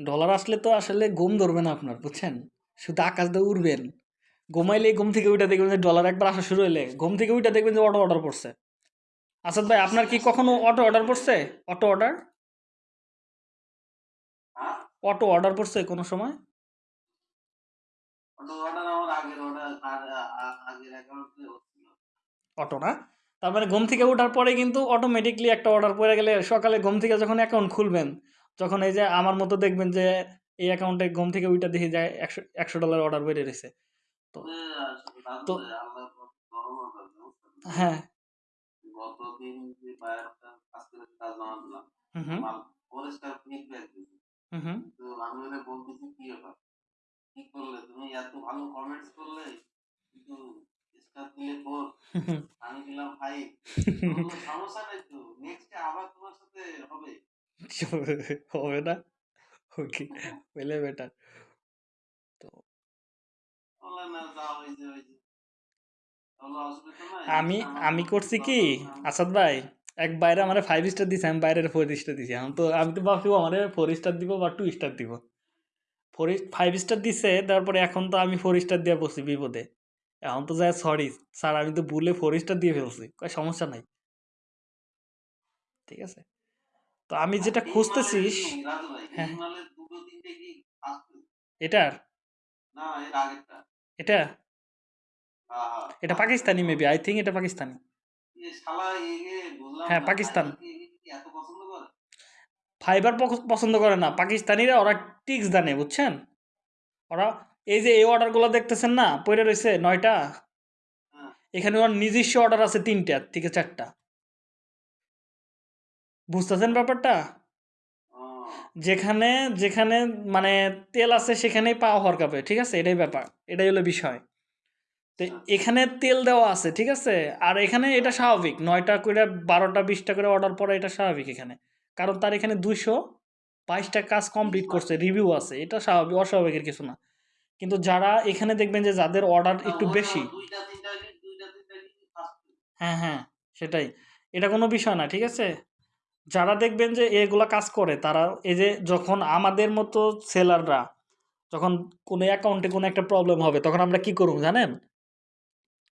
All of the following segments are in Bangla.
ডলার আসলে তো আসলে ঘুম ধরবে না আপনার বুঝছেন? শুধু আকাশ দিয়ে উড়বেন। ঘুমাইলে ঘুম থেকে উঠে দেখবেন যে ডলার একবার আসা শুরু হইলে ঘুম থেকে উঠে দেখবেন যে অটো অর্ডার পড়ছে। আসাদ ভাই আপনার কি কখনো অটো অর্ডার পড়ছে? অটো অর্ডার অটো অর্ডার পড়ছে কোনো সময়? অটো না? তার মানে ঘুম থেকে ওঠার পরে কিন্তু অটোমেটিকলি একটা অর্ডার পড়ে গেলে সকালে ঘুম থেকে যখন অ্যাকাউন্ট খুলবেন যখন এই যে আমার মতো দেখবেন যে এই অ্যাকাউন্টে ঘুম থেকে উইটা দেখে যায় একশো একশো ডলার অর্ডার বেড়ে রয়েছে আসলে তো বুঝছেন? হ্যাঁ। তো আমি দিলাম ফাইভ সমস্যা নাই তো নেক্সটে আবার তোমার সাথে হবে। হবে না ওকে পেলে বেটার তো বললাম না যা হয়েছে হয়েছে তাহলে অসুবিধা নাই আমি আমি করছি কি আসাদ ভাই এক বাইরে আমার ফাইভ স্টার দিছে আমি বাইরের ফোর স্টার দিছি আমি তো আমি তো ভাবছি আমার ফোর স্টার দিব বা টু স্টার দিব ফোর ফাইভ স্টার দিছে তারপরে এখন তো আমি ফোর স্টার দিয়ে বসছি বিপদে এখন তো যায় সরি স্যার আমি তো ভুলে ফোর স্টার দিয়ে ফেলছি সমস্যা নাই। ঠিক আছে? তো আমি যেটা আর এই খুঁজতেছি মালের কি, রাজু ভাই, এই হ্যাঁ। এটার এটা। এটা পাকিস্তানি মেবি আই থিঙ্ক এটা পাকিস্তানি হ্যাঁ, পাকিস্তান। ফাইবার পছন্দ করে? না পাকিস্তানিরা ওরা টিক্স জানে বুঝছেন ওরা এই যে এই অর্ডারগুলো দেখতেছেন না পড়ে রয়েছে নয়টা হ্যাঁ। এখানে ওর নিজস্ব অর্ডার আছে তিনটা থেকে চারটা বুঝতেছেন ব্যাপারটা যেখানে যেখানে মানে তেল আছে সেখানেই পা হওয়ার কাপে ঠিক আছে এটাই ব্যাপার এটাই হলো বিষয় তো এখানে তেল দেওয়া আছে ঠিক আছে আর এখানে এটা স্বাভাবিক নয়টা করে বারোটা বিশটা করে অর্ডার পড়া এটা স্বাভাবিক এখানে কারণ তার এখানে দুশো বাইশটা কাজ কমপ্লিট করছে রিভিউ আছে এটা স্বাভাবিক অস্বাভাবিকের কিছু না কিন্তু যারা এখানে দেখবেন যে যাদের অর্ডার একটু বেশি? হ্যাঁ হ্যাঁ সেটাই এটা কোনো বিষয় না ঠিক আছে যারা দেখবেন যে এগুলা কাজ করে, তারা এই যে যখন আমাদের মতো সেলাররা যখন কোনো অ্যাকাউন্টে কোনো একটা প্রবলেম হবে, তখন আমরা কি করব জানেন?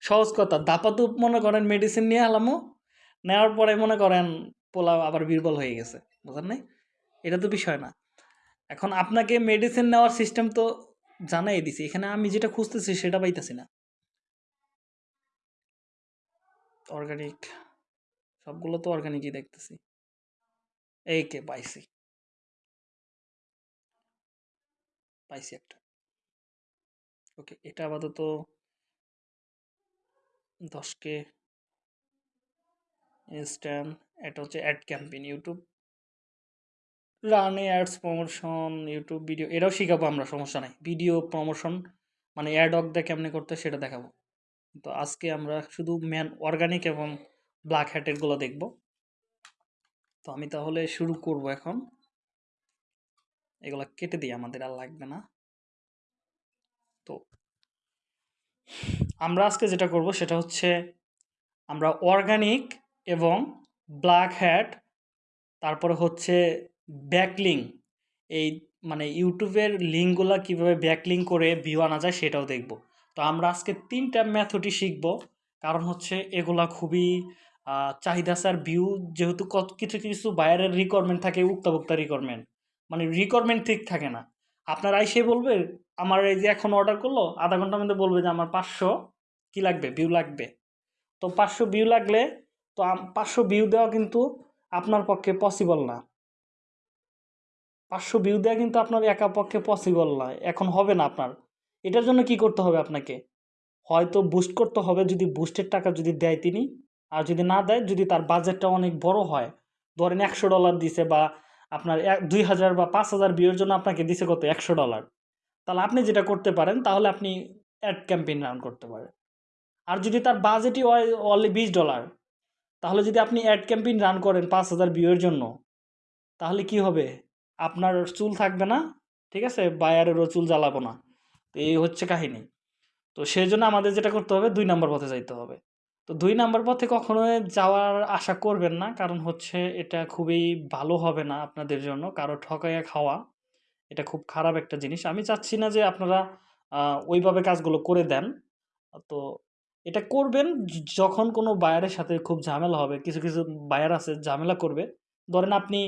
সহজ কথা দাপাতুপ মনে করেন মেডিসিন নিয়ে আলামো, নেওয়ার পরে মনে করেন পোলা আবার বীরবল হয়ে গেছে বুঝলেন নাই? এটা তো বিষয় না। এখন আপনাকে মেডিসিন নেওয়ার সিস্টেম তো জানাই দিছি, এখানে আমি যেটা খুঁজতেছি সেটা পাইতেছি না। অর্গানিক সবগুলো তো অর্গানিকই দেখতেছি। এই কে পাইছি পাইছি একটা ওকে এটা আপাতত দশকে ইনস্ট্যান্ট এটা হচ্ছে অ্যাড ক্যাম্পেইন ইউটিউব রানে অ্যাডস প্রমোশন ইউটিউব ভিডিও এটাও শিখাবো আমরা, সমস্যা নাই। ভিডিও প্রমোশন মানে অ্যাড অক দিয়ে কেমনে করতে সেটা দেখাবো। তো আজকে আমরা শুধু ম্যান অর্গানিক এবং ব্ল্যাক হ্যাটেরগুলো দেখব। তো আমি তাহলে শুরু করব এখন। এগুলো কেটে দিই, আমাদের আর লাগবে না। তো আমরা আজকে যেটা করব সেটা হচ্ছে আমরা অর্গানিক এবং ব্ল্যাক হ্যাট তারপরে হচ্ছে ব্যাকলিং এই মানে ইউটিউবের লিঙ্কগুলো কীভাবে ব্যাকলিং করে ভিউ আনা যায় সেটাও দেখব। তো আমরা আজকে তিনটা ম্যাথডই শিখব। কারণ হচ্ছে এগুলা খুবই চাহিদা স্যার ভিউ যেহেতু কত কিছু কিছু বাইরের রিকোয়ারমেন্ট থাকে, উক্তাভুক্তা রিকোয়ারমেন্ট মানে রিকোয়ারমেন্ট ঠিক থাকে না। আপনার আইসে বলবে, আমার এই যে এখন অর্ডার করল, আধা ঘণ্টার মধ্যে বলবে যে আমার পাঁচশো, কি লাগবে? ভিউ লাগবে। তো পাঁচশো ভিউ লাগলে, তো পাঁচশো ভিউ দেওয়া কিন্তু আপনার পক্ষে পসিবল না। পাঁচশো ভিউ দেওয়া কিন্তু আপনার একা পক্ষে পসিবল না। এখন হবে না আপনার। এটার জন্য কি করতে হবে আপনাকে? হয়তো বুস্ট করতে হবে, যদি বুস্টের টাকা যদি দেয় তিনি আর যদি না দেয়, যদি তার বাজেটটা অনেক বড় হয়, ধরেন একশো ডলার দিছে বা আপনার এক, দুই হাজার বা পাঁচ হাজার বিয়ের জন্য আপনাকে দিছে কত? একশো ডলার তাহলে আপনি যেটা করতে পারেন, তাহলে আপনি অ্যাড ক্যাম্পেইন রান করতে পারেন। আর যদি তার বাজেটই অনলি বিশ ডলার তাহলে যদি আপনি অ্যাড ক্যাম্পেইন রান করেন পাঁচ হাজার বিয়ের জন্য, তাহলে কি হবে? আপনার চুল থাকবে না, ঠিক আছে? বায়ারেরও চুল জ্বালাবো না। তো এই হচ্ছে কাহিনী। তো সেই জন্য আমাদের যেটা করতে হবে, দুই নম্বর পথে যাইতে হবে। তো দুই নম্বর পথে কখনোই যাওয়ার আশা করবেন না। কারণ হচ্ছে এটা খুবই ভালো হবে না আপনাদের জন্য। কারও ঠকাইয়া খাওয়া, এটা খুব খারাপ একটা জিনিস। আমি চাচ্ছি না যে আপনারা ওইভাবে কাজগুলো করে দেন। তো এটা করবেন যখন কোনো বায়ারের সাথে খুব ঝামেলা হবে, কিছু কিছু বায়ার আছে ঝামেলা করবে। ধরেন আপনি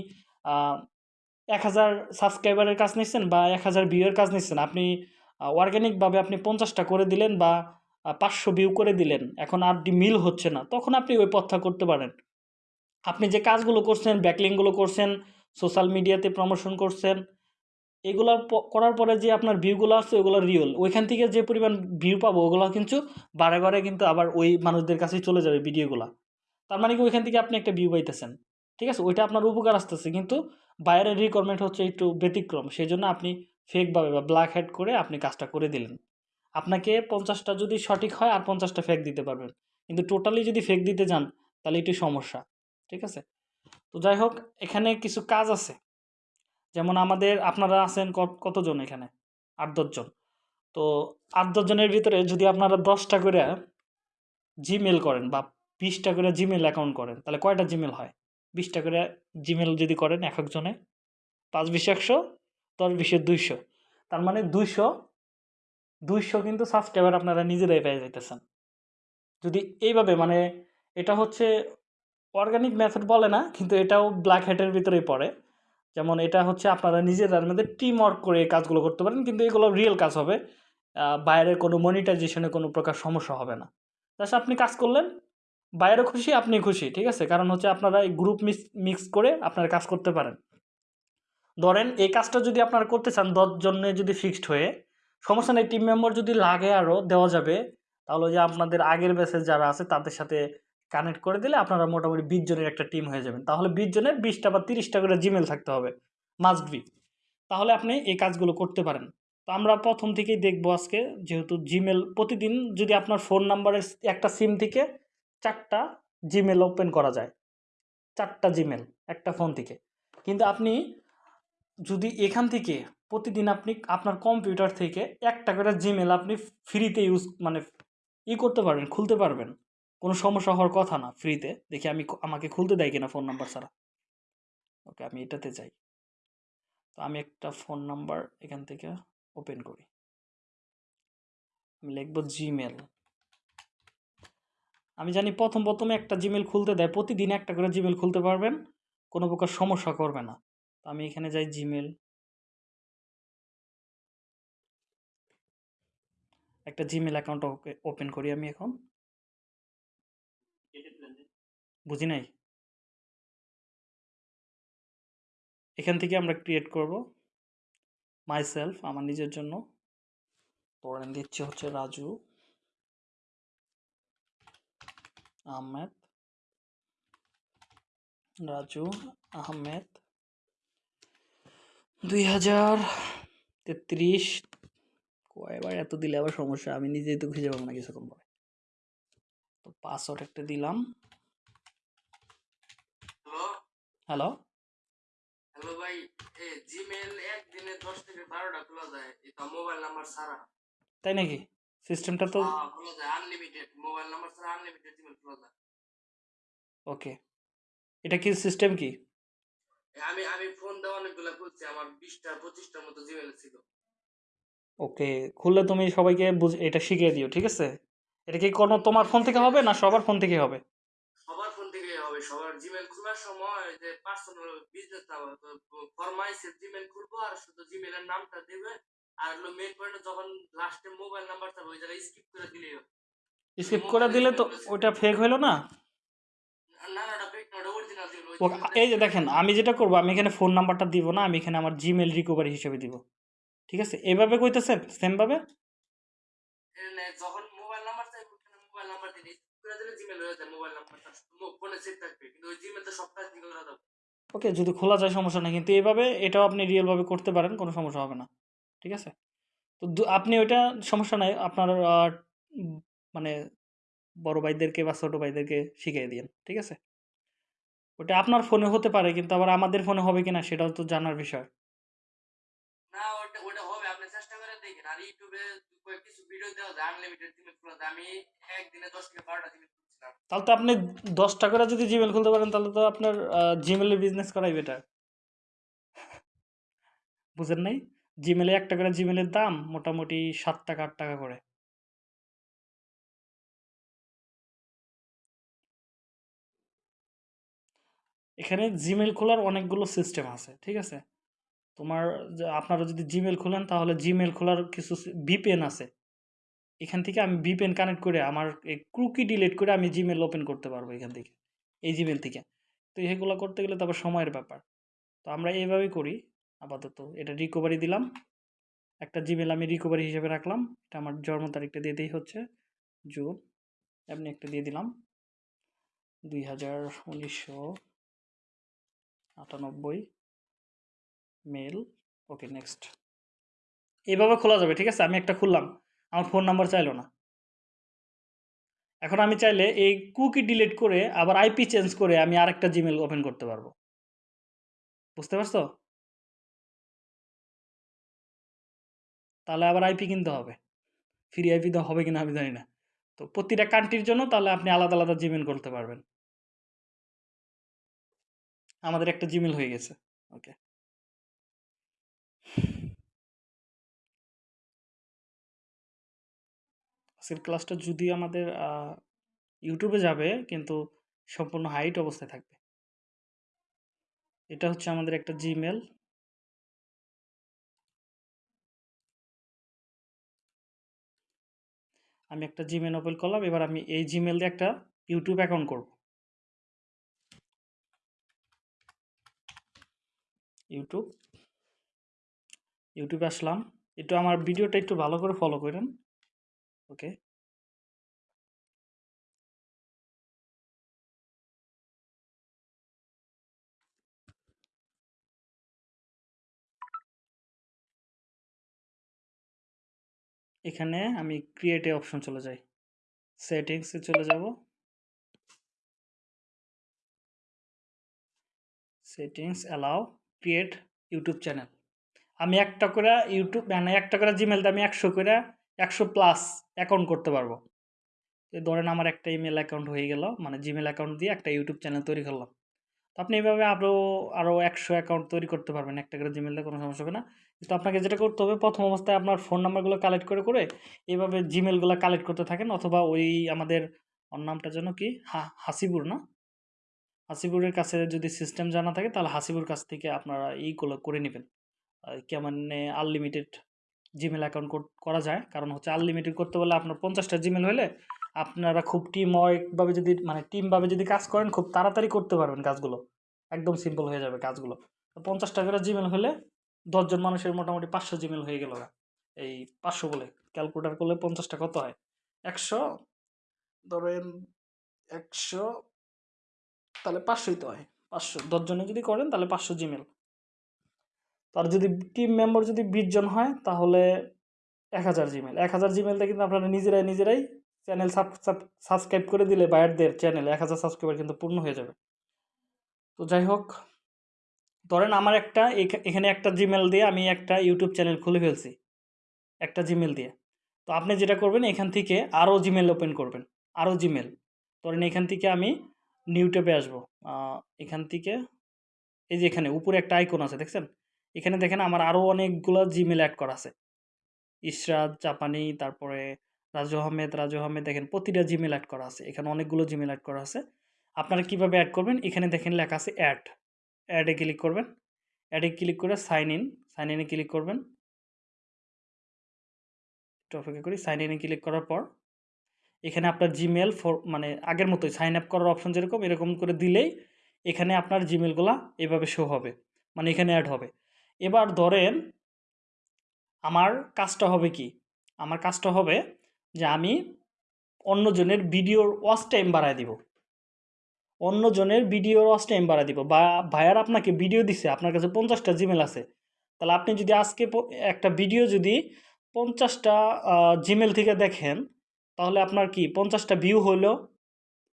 এক হাজার সাবস্ক্রাইবারের কাজ নিচ্ছেন বা এক হাজার ভিউয়ের কাজ নিচ্ছেন আপনি অর্গ্যানিকভাবে আপনি পঞ্চাশটা করে দিলেন বা পাঁচশো ভিউ করে দিলেন। এখন আর মিল হচ্ছে না। তখন আপনি ওই পথটা করতে পারেন। আপনি যে কাজগুলো করছেন ব্যাকলিংগুলো করছেন সোশ্যাল মিডিয়াতে প্রমোশন করছেন, এগুলো করার পরে যে আপনার ভিউগুলো আসছে, ওগুলো রিয়েল ওইখান থেকে যে পরিমাণ ভিউ পাবো, ওগুলো কিন্তু বারে বারে কিন্তু আবার ওই মানুষদের কাছেই চলে যাবে ভিডিওগুলো তার মানে কি, ওইখান থেকে আপনি একটা ভিউ পাইতেছেন। ঠিক আছে? ওইটা আপনার উপকার আসতেছে। কিন্তু বাইরের রিকোয়ারমেন্ট হচ্ছে একটু ব্যতিক্রম। সেই জন্য আপনি ফেকভাবে বা ব্ল্যাক হেড করে আপনি কাজটা করে দিলেন। আপনাকে পঞ্চাশটা যদি সঠিক হয় আর পঞ্চাশটা ফেক দিতে পারবেন। কিন্তু টোটালি যদি ফেক দিতে যান, তাহলে একটু সমস্যা, ঠিক আছে? তো যাই হোক, এখানে কিছু কাজ আছে। যেমন আমাদের, আপনারা আছেন কত- কতজন এখানে? আট দশজন তো আট দশজনের ভিতরে যদি আপনারা দশটা করে জিমেল করেন বা বিশটা করে জিমেল অ্যাকাউন্ট করেন, তাহলে কয়টা জিমেল হয়? বিশটা করে জিমেল যদি করেন, এক একজনে পাঁচ, বিশ, একশো, দশ, বিশে, দুইশো। তার মানে দুইশো দুইশো কিন্তু সাবস্ক্রাইবার আপনারা নিজেরাই পেয়ে যাইতেছেন। যদি এইভাবে মানে এটা হচ্ছে অর্গানিক মেথড বলে না, কিন্তু এটাও ব্ল্যাক হ্যাটের ভিতরেই পড়ে। যেমন এটা হচ্ছে আপনারা নিজেদের মধ্যে টিম ওয়ার্ক করে এই কাজগুলো করতে পারেন, কিন্তু এগুলো রিয়েল কাজ হবে। বাইরের কোনো মনিটাইজেশনে কোনো প্রকার সমস্যা হবে না। জাস্ট আপনি কাজ করলেন, বাইরে খুশি, আপনি খুশি, ঠিক আছে? কারণ হচ্ছে আপনারা এই গ্রুপ মিক্স মিক্স করে আপনারা কাজ করতে পারেন। ধরেন এই কাজটা যদি আপনারা করতে চান, দশজনে যদি ফিক্সড হয়ে সমস্যা নেই টিম মেম্বার যদি লাগে আরও দেওয়া যাবে। তাহলে যে আপনাদের আগের ব্যাচের যারা আছে, তাদের সাথে কানেক্ট করে দিলে আপনারা মোটামুটি বিশ জনের একটা টিম হয়ে যাবেন। তাহলে বিশ জনের বিশটা বা তিরিশটা করে জিমেল থাকতে হবে। মাস্ট বি তাহলে আপনি এই কাজগুলো করতে পারেন। তো আমরা প্রথম থেকেই দেখব আজকে, যেহেতু জিমেল প্রতিদিন যদি আপনার ফোন নাম্বারের একটা সিম থেকে চারটা জিমেল ওপেন করা যায়। চারটা জিমেল একটা ফোন থেকে। কিন্তু আপনি যদি এখান থেকে প্রতিদিন আপনি আপনার কম্পিউটার থেকে একটা করে জিমেল আপনি ফ্রিতে ইউজ মানে ই করতে পারবেন, খুলতে পারবেন। কোনো সমস্যা হওয়ার কথা না ফ্রিতে দেখি আমি আমাকে খুলতে দেয় কিনা ফোন নাম্বার ছাড়া। ওকে আমি এটাতে যাই। তো আমি একটা ফোন নাম্বার এখান থেকে ওপেন করি। আমি লিখব জিমেল আমি জানি প্রথম প্রথমে একটা জিমেল খুলতে দেয়। প্রতিদিন একটা করে জিমেল খুলতে পারবেন, কোনো প্রকার সমস্যা করবে না। তো আমি এখানে যাই জিমেল একটা জিমেল অ্যাকাউন্ট ওপেন করি আমি এখন। বুঝি নাই? এখান থেকে আমরা ক্রিয়েট করব। মাই সেলফ আমার নিজের জন্য। ধরেন দিচ্ছে হচ্ছে রাজু। আহমেদ। রাজু আহমেদ। দুই হাজার তেত্রিশ কয়বার এত দিলে আবার সমস্যা আমি নিজেই তো খুঁজে পাবো না কিছুক্ষণ পরে তো পাসওয়ার্ড একটা দিলাম। হ্যালো? হ্যালো? হ্যালো ভাই জিমেল একদিনে দশ থেকে বারোটা খোলা যায় এটা মোবাইল নাম্বার ছাড়া। তাই নাকি? সিস্টেমটা তো হ্যাঁ, খোলা যায় আনলিমিটেড মোবাইল নাম্বার ছাড়া আনলিমিটেড জিমেল খোলা যায়। ওকে এটা কি সিস্টেম কি? আমি আমি ফোন দেওয়া অনেকগুলো খুলছি আমার বিশটা পঁচিশটার মতো জিমেল ছিল। ওকে খুললে তুমি সবাইকে বুঝ এটা শিখিয়ে দিও ঠিক আছে? এটা কি কোনো তোমার ফোন থেকে হবে না সবার ফোন থেকে হবে? সবার ফোন থেকে হবে সবার জিমেল খোলার সময় যে পার্সোনাল বিজনেস না ফরমাইসের জিমেল খুলবো আর শুধু জিমেলের নামটা দেবে আর হলো মেন পয়েন্ট যখন লাস্টে মোবাইল নাম্বার থাকবে ওই জায়গায় স্কিপ করে দিলেই হবে। স্কিপ করে দিলে তো ওটা ফেক হইল না? এই যে দেখেন আমি যেটা করব আমি এখানে ফোন নাম্বারটা দিব না আমি এখানে আমার জিমেল রিকভারি হিসেবে দিব। ঠিক আছে? এভাবে কইতেছেন? সেমভাবে যখন মোবাইল নাম্বার চাইবে মোবাইল নাম্বার দিলে স্কিপ করে দিলে জিমেল হয়ে যায় মোবাইল নাম্বারটা ফোনে সেভ থাকবে। কিন্তু ওই জিমেল তো সব করা যাবে ওকে যদি খোলা যায় সমস্যা নেই। কিন্তু এভাবে এটাও আপনি রিয়েলভাবে করতে পারেন কোনো সমস্যা হবে না। ঠিক আছে? তো আপনি ওইটা সমস্যা নাই। আপনার মানে বড় ভাইদেরকে বা ছোটো ভাইদেরকে শিখিয়ে দিন ঠিক আছে? ওটা আপনার ফোনে হতে পারে কিন্তু আবার আমাদের ফোনে হবে কিনা সেটাও তো জানার বিষয় না ওটা ওটা হবে আপনি চেষ্টা করে দেখেন আর তাহলে তো আপনি দশটা করে যদি জিমেল খুলতে পারেন, তাহলে তো আপনার জিমেলের বিজনেস করাই বেটার বুঝেন নাই? জিমেলে একটা করে জিমেলের দাম মোটামুটি সাত টাকা, আট টাকা করে। এখানে জিমেল খোলার অনেকগুলো সিস্টেম আছে, ঠিক আছে? তোমার আপনারা যদি জিমেল খোলেন, তাহলে জিমেল খোলার কিছু ভিপিএন আছে। এখান থেকে আমি ভিপিএন কানেক্ট করে আমার এই ক্রুকি ডিলিট করে আমি জিমেল ওপেন করতে পারব এখান থেকে, এই জিমেল থেকে। তো এগুলো করতে গেলে তারপর সময়ের ব্যাপার। তো আমরা এইভাবেই করি, আপাতত। এটা রিকভারি দিলাম। একটা জিমেল আমি রিকভারি হিসেবে রাখলাম। এটা আমার জন্ম তারিখটা দিয়ে দিই হচ্ছে, জুন। আপনি একটা দিয়ে দিলাম। দুই হাজার উনিশশো আটানব্বই। Mail okay, next. এইভাবে খোলা যাবে, ঠিক আছে? আমি একটা খুললাম, আমার ফোন নাম্বার চাইলো না। এখন আমি চাইলে এই কুকি ডিলিট করে আবার আইপি চেঞ্জ করে আমি আরেকটা জিমেল ওপেন করতে পারব। বুঝতে পারছ? তাহলে আবার আইপি কিনতে হবে। ফ্রি আইপি তো হবে কিনা আমি জানি না। তো প্রতিটা কান্ট্রির জন্য তাহলে আপনি আলাদা আলাদা জিমেল করতে পারবেন। আমাদের একটা জিমেল হয়ে গেছে। ওকে। আজকের ক্লাসটা যদি আমাদের ইউটিউবে যাবে, কিন্তু সম্পূর্ণ হাইট অবস্থায় থাকবে। এটা হচ্ছে আমাদের একটা জিমেল আমি একটা জিমেল ওপেন করলাম, এবার আমি এই জিমেল দিয়ে একটা ইউটিউব অ্যাকাউন্ট করব। ইউটিউব ইউটিউবে আসলাম। একটু আমার ভিডিওটা একটু ভালো করে ফলো করেন। ওকে এখানে আমি ক্রিয়েটে অপশন চলে যাই। সেটিংসে চলে যাব। Settings allow create YouTube channel আমি একটা করে ইউটিউব মানে একটা করে জিমেলতে আমি একশো করে একশো প্লাস অ্যাকাউন্ট করতে পারব। ধরেন আমার একটা ইমেল অ্যাকাউন্ট হয়ে গেল মানে জিমেল অ্যাকাউন্ট দিয়ে একটা ইউটিউব চ্যানেল তৈরি করলাম। তো আপনি এইভাবে আরও আরও একশো অ্যাকাউন্ট তৈরি করতে পারবেন, একটা করে জিমেলে কোনো সমস্যা হবে না। কিন্তু আপনাকে যেটা করতে হবে, প্রথম অবস্থায় আপনার ফোন নাম্বারগুলো কালেক্ট করে করে এইভাবে জিমেলগুলো কালেক্ট করতে থাকেন অথবা ওই আমাদের, ওর নামটা যেন কি? হা, হাসিবুর না? হাসিবুরের কাছে যদি সিস্টেম জানা থাকে, তাহলে হাসিবুর কাছ থেকে আপনারা এইগুলো করে নেবেন। কেমনে আনলিমিটেড জিমেল অ্যাকাউন্ট করা যায়। কারণ হচ্ছে আনলিমিটেড করতে বলে আপনার পঞ্চাশটা জিমেল হলে আপনারা খুব টিম ওয়ার্কভাবে যদি মানে টিমভাবে যদি কাজ করেন, খুব তাড়াতাড়ি করতে পারবেন কাজগুলো। একদম সিম্পল হয়ে যাবে কাজগুলো। তো পঞ্চাশটা করে জিমেল হলে দশজন মানুষের মোটামুটি পাঁচশো জিমেল হয়ে গেল এই পাঁচশো বলে ক্যালকুলেটার করলে পঞ্চাশটা কত হয়? একশো, ধরেন একশো, তাহলে পাঁচশোই তো হয়। পাঁচশো, দশজনে যদি করেন তাহলে পাঁচশো জিমেল আর যদি টিম মেম্বার যদি বিশ জন হয়, তাহলে এক হাজার জিমেল এক হাজার জিমেলটা কিন্তু আপনারা নিজেরাই নিজেরাই চ্যানেল সাবস্ক্রাইব করে দিলে বায়ারদের চ্যানেল এক হাজার সাবস্ক্রাইবার কিন্তু পূর্ণ হয়ে যাবে। তো যাই হোক, ধরেন আমার একটা এখা- এখানে একটা জিমেল দিয়ে আমি একটা ইউটিউব চ্যানেল খুলে ফেলছি, একটা জিমেল দিয়ে। তো আপনি যেটা করবেন, এখান থেকে আরও জিমেল ওপেন করবেন, আরও জিমেল ধরেন এখান থেকে আমি নিউট্যাবে আসব। এখান থেকে, এই যে এখানে উপরে একটা আইকন আছে, দেখছেন? এখানে দেখেন আমার আরও অনেকগুলো জিমেল অ্যাড করা আছে। ইশরাত, জাপানি, তারপরে রাজু আহমেদ রাজু আহমেদ দেখেন প্রতিটা জিমেল অ্যাড করা আছে। এখানে অনেকগুলো জিমেল অ্যাড করা আছে। আপনারা কীভাবে অ্যাড করবেন? এখানে দেখেন লেখা আছে অ্যাড অ্যাডে ক্লিক করবেন। অ্যাডে ক্লিক করে সাইন ইন সাইন ইনে ক্লিক করবেন। একটু অপেক্ষা করি। সাইন ইনে ক্লিক করার পর এখানে আপনার জিমেল ফর মানে আগের মতোই সাইন আপ করার অপশন যেরকম, এরকম করে দিলেই এখানে আপনার জিমেলগুলো এভাবে শো হবে। মানে এখানে অ্যাড হবে। এবার ধরেন আমার কাজটা হবে কি? আমার কাজটা হবে যে আমি অন্যজনের ভিডিওর ওয়াচ টাইম বাড়ায় দিব। অন্যজনের ভিডিওর ওয়াচ টাইম বাড়ায় দিব। বা ভাইয়ার আপনাকে ভিডিও দিছে, আপনার কাছে পঞ্চাশটা জিমেল আছে। তাহলে আপনি যদি আজকে একটা ভিডিও যদি পঞ্চাশটা জিমেল থেকে দেখেন, তাহলে আপনার কি পঞ্চাশটা ভিউ হইল?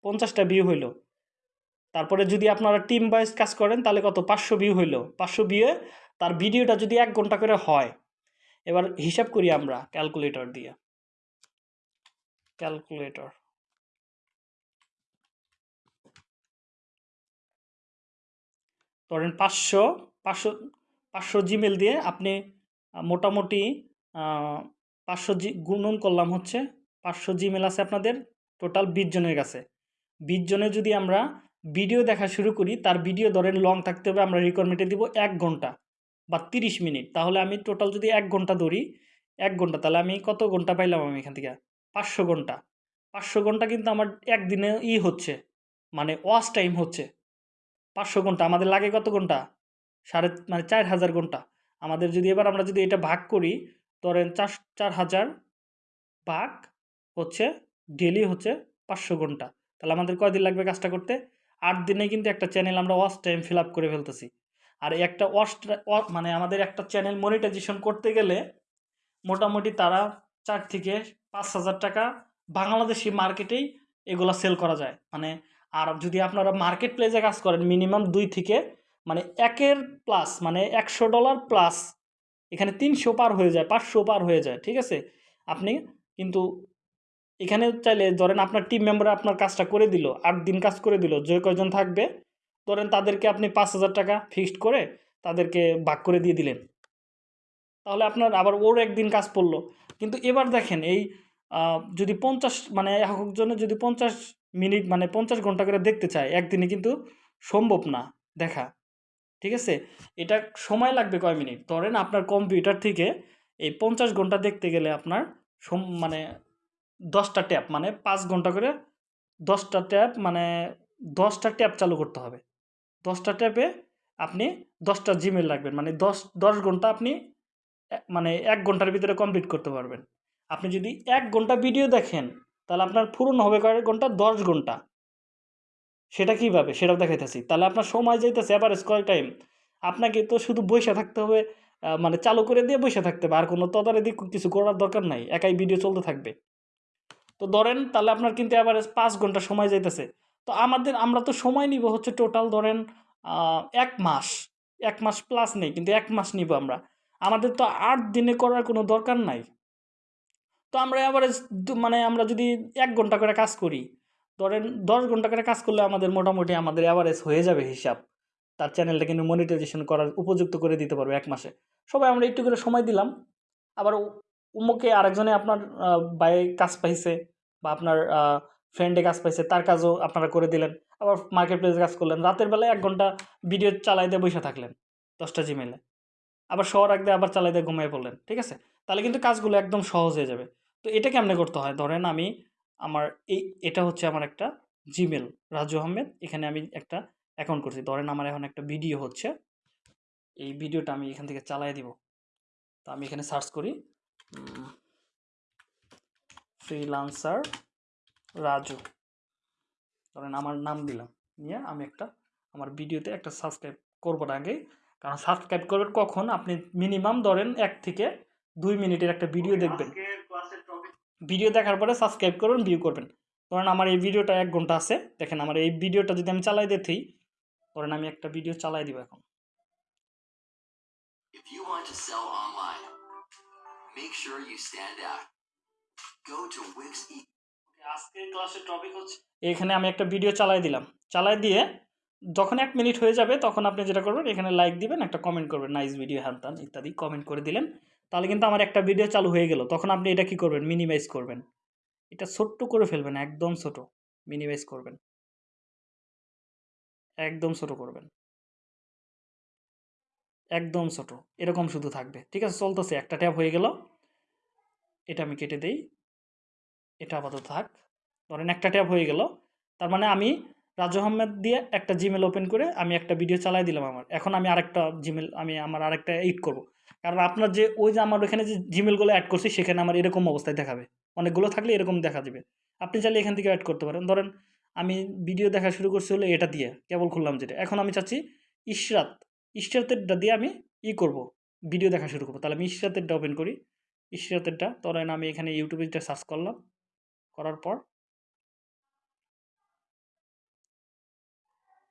পঞ্চাশটা ভিউ হইল। তারপরে যদি আপনারা টিম ওয়াইজ কাজ করেন, তাহলে কত? পাঁচশো ভিউ হইল। পাঁচশো ভিউয়ে তার ভিডিওটা যদি এক ঘণ্টা করে হয়, এবার হিসাব করি আমরা ক্যালকুলেটর দিয়ে। ক্যালকুলেটর ধরেন পাঁচশো পাঁচশো পাঁচশো জিমেল দিয়ে আপনি মোটামুটি পাঁচশো জি, গুণন করলাম হচ্ছে পাঁচশো জিমেল আছে আপনাদের টোটাল বিশ জনের কাছে। বিশ জনে যদি আমরা ভিডিও দেখা শুরু করি, তার ভিডিও ধরেন লং থাকতে হবে, আমরা রিকোয়ারমেন্টে দিব এক ঘণ্টা। বা তিরিশ মিনিট, তাহলে আমি টোটাল যদি এক ঘণ্টা ধরি, এক ঘণ্টা, তাহলে আমি কত ঘণ্টা পাইলাম আমি এখান থেকে? পাঁচশো ঘণ্টা। পাঁচশো ঘণ্টা কিন্তু আমার একদিনে ই হচ্ছে মানে ওয়াচ টাইম হচ্ছে। পাঁচশো ঘণ্টা, আমাদের লাগে কত ঘণ্টা? সাড়ে মানে চার হাজার ঘণ্টা। আমাদের যদি এবার আমরা যদি এটা ভাগ করি, ধরেন চার চার হাজার ভাগ হচ্ছে ডেলি হচ্ছে পাঁচশো ঘণ্টা। তাহলে আমাদের কয়দিন লাগবে কাজটা করতে? আট দিনে কিন্তু একটা চ্যানেল আমরা ওয়াচ টাইম ফিল আপ করে ফেলতেছি। আর একটা ওয়াচ মানে আমাদের একটা চ্যানেল মনিটাইজেশন করতে গেলে মোটামুটি তারা চার থেকে পাঁচ হাজার টাকা বাংলাদেশি মার্কেটেই এগুলা সেল করা যায়। মানে আর যদি আপনারা মার্কেট প্লেসে কাজ করেন মিনিমাম দুই থেকে মানে একের প্লাস মানে একশো ডলার প্লাস এখানে তিনশো পার হয়ে যায়, পাঁচশো পার হয়ে যায়, ঠিক আছে? আপনি কিন্তু এখানে চাইলে ধরেন আপনার টিম মেম্বার আপনার কাজটা করে দিল, আট দিন কাজ করে দিল, যে কয়জন থাকবে ধরেন তাদেরকে আপনি পাঁচ হাজার টাকা ফিক্সড করে তাদেরকে ভাগ করে দিয়ে দিলেন। তাহলে আপনার আবার ওর একদিন কাজ পড়ল। কিন্তু এবার দেখেন এই যদি পঞ্চাশ মানে একজনে যদি পঞ্চাশ মিনিট মানে পঞ্চাশ ঘণ্টা করে দেখতে চায়, একদিনে কিন্তু সম্ভব না দেখা। ঠিক আছে? এটা সময় লাগবে কয় মিনিট? ধরেন আপনার কম্পিউটার থেকে এই পঞ্চাশ ঘণ্টা দেখতে গেলে আপনার মানে দশটা ট্যাপ মানে পাঁচ ঘণ্টা করে দশটা ট্যাপ মানে দশটা ট্যাপ চালু করতে হবে। দশটা ট্যাবে আপনি দশটা জিমেল রাখবেন। মানে দশ দশ ঘণ্টা আপনি মানে এক ঘণ্টার ভিতরে কমপ্লিট করতে পারবেন। আপনি যদি এক ঘণ্টা ভিডিও দেখেন, তাহলে আপনার পূরণ হবে কয়েক ঘণ্টা? দশ ঘণ্টা। সেটা কীভাবে? সেটাও দেখাইতেছি। তাহলে আপনার সময় যাইতেছে অ্যাভারেজ কয় টাইম আপনাকে তো শুধু বসে থাকতে হবে মানে চালু করে দিয়ে বসে থাকতে হবে। আর কোনো তদারকি কিছু করার দরকার নাই। একাই ভিডিও চলতে থাকবে। তো ধরেন তাহলে আপনার কিন্তু অ্যাভারেজ পাঁচ ঘণ্টা সময় যাইতেছে। তো আমাদের, আমরা তো সময় নিব হচ্ছে টোটাল ধরেন এক মাস এক মাস প্লাস নেই, কিন্তু এক মাস নিব আমরা। আমাদের তো আট দিনে করার কোনো দরকার নাই। তো আমরা অ্যাভারেজ মানে আমরা যদি এক ঘণ্টা করে কাজ করি, ধরেন দশ ঘণ্টা করে কাজ করলে আমাদের মোটামুটি আমাদের অ্যাভারেজ হয়ে যাবে হিসাব। তার চ্যানেলটা কিন্তু মনিটাইজেশন করার উপযুক্ত করে দিতে পারব এক মাসে। সবাই আমরা একটু করে সময় দিলাম। আবার উমুকে আরেকজনে আপনার বাই কাজ পাইছে বা আপনার ফ্রেন্ডে কাজ পাইছে, তার কাজও আপনারা করে দিলেন। আবার মার্কেট প্লেসে কাজ করলেন। রাতের বেলায় এক ঘণ্টা ভিডিও চালাই দিয়ে বসে থাকলেন, দশটা জিমেলে আবার শহর রাখতে আবার চালাই দিয়ে ঘুমিয়ে পড়লেন, ঠিক আছে? তাহলে কিন্তু কাজগুলো একদম সহজ হয়ে যাবে। তো এটা কেমনে করতে হয়? ধরেন আমি আমার এই, এটা হচ্ছে আমার একটা জিমেল রাজু আহমেদ। এখানে আমি একটা অ্যাকাউন্ট করছি। ধরেন আমার এখন একটা ভিডিও হচ্ছে। এই ভিডিওটা আমি এখান থেকে চালাই দিব। তো আমি এখানে সার্চ করি। ফ্রিলান্সার রাজু। ধরেন আমার নাম দিলাম। নিয়ে আমি একটা, আমার ভিডিওতে একটা সাবস্ক্রাইব করব না আগেই, কারণ সাবস্ক্রাইব করবেন কখন? আপনি মিনিমাম ধরেন এক থেকে দুই মিনিটের একটা ভিডিও দেখবেন। ভিডিও দেখার পরে সাবস্ক্রাইব করবেন ভিউ করবেন। ধরেন আমার এই ভিডিওটা এক ঘণ্টা আছে। দেখেন আমার এই ভিডিওটা যদি আমি চালাই দিতেই, ধরেন আমি একটা ভিডিও চালাই দিব এখন। Make sure you stand out. Go to Wix e আজকের ক্লাসের টপিক হচ্ছে এখানে আমি একটা ভিডিও চালাই দিলাম। চালাই দিয়ে যখন এক মিনিট হয়ে যাবে, তখন আপনি যেটা করবেন, এখানে লাইক দিবেন, একটা কমেন্ট করবেন নাইস ভিডিও হ্যান্ডান ইত্যাদি কমেন্ট করে দিলেন। তাহলে কিন্তু আমার একটা ভিডিও চালু হয়ে গেল। তখন আপনি এটা কি করবেন? মিনিমাইজ করবেন। এটা ছোট্ট করে ফেলবেন, একদম ছোট। মিনিমাইজ করবেন। একদম ছোট করবেন। একদম ছোট। এরকম শুধু থাকবে। ঠিক আছে, চলতেছে। একটা ট্যাব হয়ে গেল। এটা আমি কেটে দেই। এটা আপাতত থাক। ধরেন একটা ট্যাব হয়ে গেল। তার মানে আমি রাজু আহমেদ দিয়ে একটা জিমেল ওপেন করে আমি একটা ভিডিও চালাই দিলাম আমার। এখন আমি আরেকটা জিমেল আমি আমার আরেকটা এডিট করব। কারণ আপনার যে, ওই যে আমার ওখানে যে জিমেলগুলো অ্যাড করছি, সেখানে আমার এরকম অবস্থায় দেখাবে। অনেকগুলো থাকলে এরকম দেখা যাবে। আপনি চাইলে এখান থেকে অ্যাড করতে পারেন। ধরেন আমি ভিডিও দেখা শুরু করছি হলো এটা দিয়ে, কেবল খুললাম যেটা। এখন আমি চাচ্ছি ইশরাত, ইশরাতেরটা দিয়ে আমি ই করব ভিডিও দেখা শুরু করব। তাহলে আমি ইশরাতেরটা ওপেন করি। ইশরাতেরটা, ধরেন আমি এখানে ইউটিউবে যেটা সার্চ করলাম। করার পর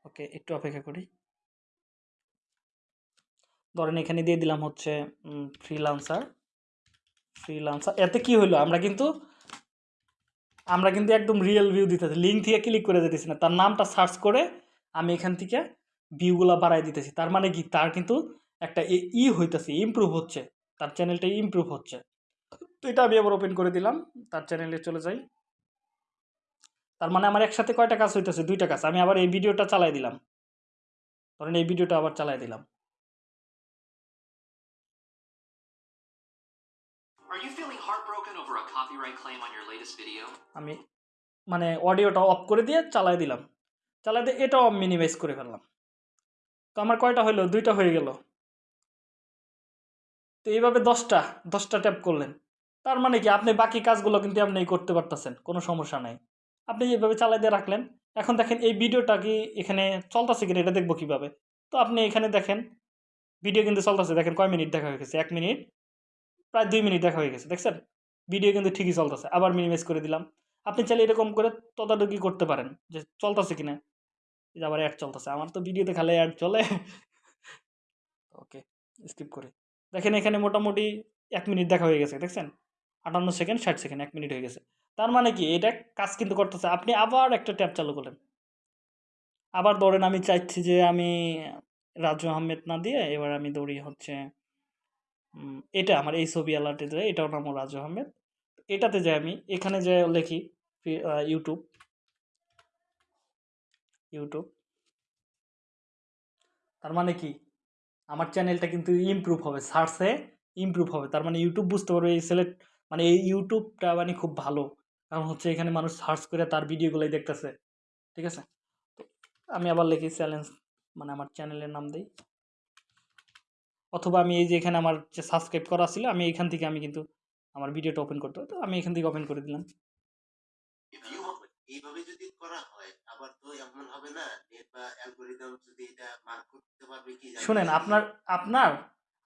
ওকে, একটু অপেক্ষা করি। ধরেন এখানে দিয়ে দিলাম হচ্ছে ফ্রিলান্সার ফ্রিলান্সার এতে কি হলো আমরা কিন্তু আমরা কিন্তু একদম রিয়েল ভিউ দিতেছি লিঙ্ক থেকে ক্লিক করে দিতেছি না। তার নামটা সার্চ করে আমি এখান থেকে ভিউগুলো বাড়াই দিতেছি। তার মানে কি? তার কিন্তু একটা ই হইতেছে ইমপ্রুভ হচ্ছে। তার চ্যানেলটা ইমপ্রুভ হচ্ছে। তো এটা আমি আবার ওপেন করে দিলাম তার চ্যানেলে চলে যাই। তার মানে আমার একসাথে কয়টা কাজ হইতেছে? দুইটা কাজ। আমি আবার এই ভিডিওটা চালাই দিলাম। ধরেন এই ভিডিওটা আবার চালাই দিলাম? আমি মানে অডিওটা অফ করে দিয়ে চালাই দিলাম। চালাই দিয়ে এটাও মিনিমাইজ করে ফেললাম। তো আমার কয়টা হইল? দুইটা হয়ে গেল। তো এইভাবে দশটা দশটা ট্যাপ করলেন। তার মানে কি? আপনি বাকি কাজগুলো কিন্তু আপনি করতে পারতেছেন, কোনো সমস্যা নাই। আপনি এইভাবে চালাই দিয়ে রাখলেন। এখন দেখেন এই ভিডিওটা কি এখানে চলতেছে কিনা এটা দেখব কীভাবে? তো আপনি এখানে দেখেন, ভিডিও কিন্তু চলতেছে। দেখেন কয় মিনিট দেখা হয়ে গেছে? এক মিনিট, প্রায় দুই মিনিট দেখা হয়ে গেছে, দেখছেন? ভিডিও কিন্তু ঠিকই চলতেছে। আবার মিনিমাইজ করে দিলাম। আপনি চাইলে এরকম করে তদারকি করতে পারেন যে চলতেছে কিনা। আবার অ্যাড চলতেছে। আমার তো ভিডিওতে খালি অ্যাড চলে। ওকে স্কিপ করি। দেখেন এখানে মোটামুটি এক মিনিট দেখা হয়ে গেছে, দেখছেন? আটান্ন সেকেন্ড, ষাট সেকেন্ড, এক মিনিট হয়ে গেছে। তার মানে কি? এটা কাজ কিন্তু করতেছে। আপনি আবার একটা ট্যাব চালু করলেন। আবার ধরেন আমি চাইছি যে আমি রাজু আহমেদ না দিয়ে এবার আমি দৌড়ি হচ্ছে এটা আমার এই ছবি অ্যালার্টে যায় এটাও নাম রাজু আহমেদ। এটাতে যাই আমি, এখানে যে লেখি ইউটিউব ইউটিউব তার মানে কি? আমার চ্যানেলটা কিন্তু ইমপ্রুভ হবে সার্চে ইমপ্রুভ হবে। তার মানে ইউটিউব বুঝতে পারবে, এই সিলেক্ট মানে এই ইউটিউবটা মানে খুব ভালো। কারণ হচ্ছে এখানে মানুষ সার্চ করে তার ভিডিওগুলোই দেখতেছে। ঠিক আছে? আমি আবার লিখি চ্যালেঞ্জ মানে আমার চ্যানেলের নাম দিই। অথবা আমি এই যে এখানে আমার যে সাবস্ক্রাইব করা ছিল, আমি এখান থেকে আমি কিন্তু আমার ভিডিওটা ওপেন করতে তো আমি এখান থেকে ওপেন করে দিলাম। এইভাবে যদি করা হয় আবার তো এমন হবে না নেট বা অ্যালগোরিদম যদি এটা মার্ক করতে পারবে কি শুনেন আপনার আপনার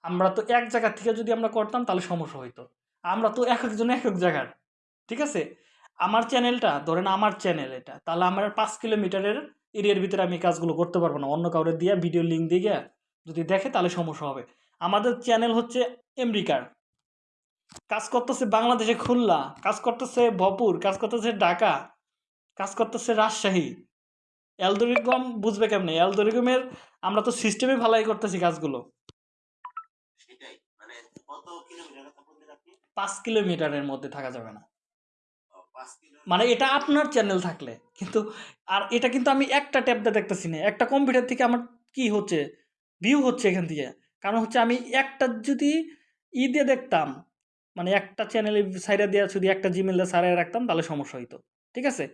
আমরা তো এক জায়গা থেকে যদি আমরা করতাম তাহলে সমস্যা হইতো। আমরা তো এক একজন এক এক জায়গার ঠিক আছে? আমার চ্যানেলটা ধরেন আমার চ্যানেল এটা তাহলে আমার পাঁচ কিলোমিটারের এরিয়ার ভিতরে আমি কাজগুলো করতে পারব না। অন্য কাউরে দিয়ে ভিডিও লিঙ্ক দিয়ে গিয়া যদি দেখে তাহলে সমস্যা হবে। আমাদের চ্যানেল হচ্ছে আমেরিকার কাজ করতেছে বাংলাদেশে খুলনা কাজ করতেছে ভপুর কাজ করতেছে ঢাকা। কাজ করতেছে রাজশাহী। অ্যালদোরিগম বুঝবে কেমনে? অ্যালদোরিকমের আমরা তো সিস্টেমে ভালাই করতেছি কাজগুলো। মানে পাঁচ কিলোমিটারের মধ্যে থাকা যাবে না। মানে এটা আপনার চ্যানেল থাকলে কিন্তু আর এটা কিন্তু আমি একটা ট্যাবটা দেখতেছি না। একটা কম্পিউটার থেকে আমার কি হচ্ছে? ভিউ হচ্ছে এখান থেকে। কারণ হচ্ছে আমি একটা যদি ই দিয়ে দেখতাম মানে একটা চ্যানেলে সাইডে দিয়ে যদি একটা জিমেল সারাই রাখতাম তাহলে সমস্যা হইতো। ঠিক আছে?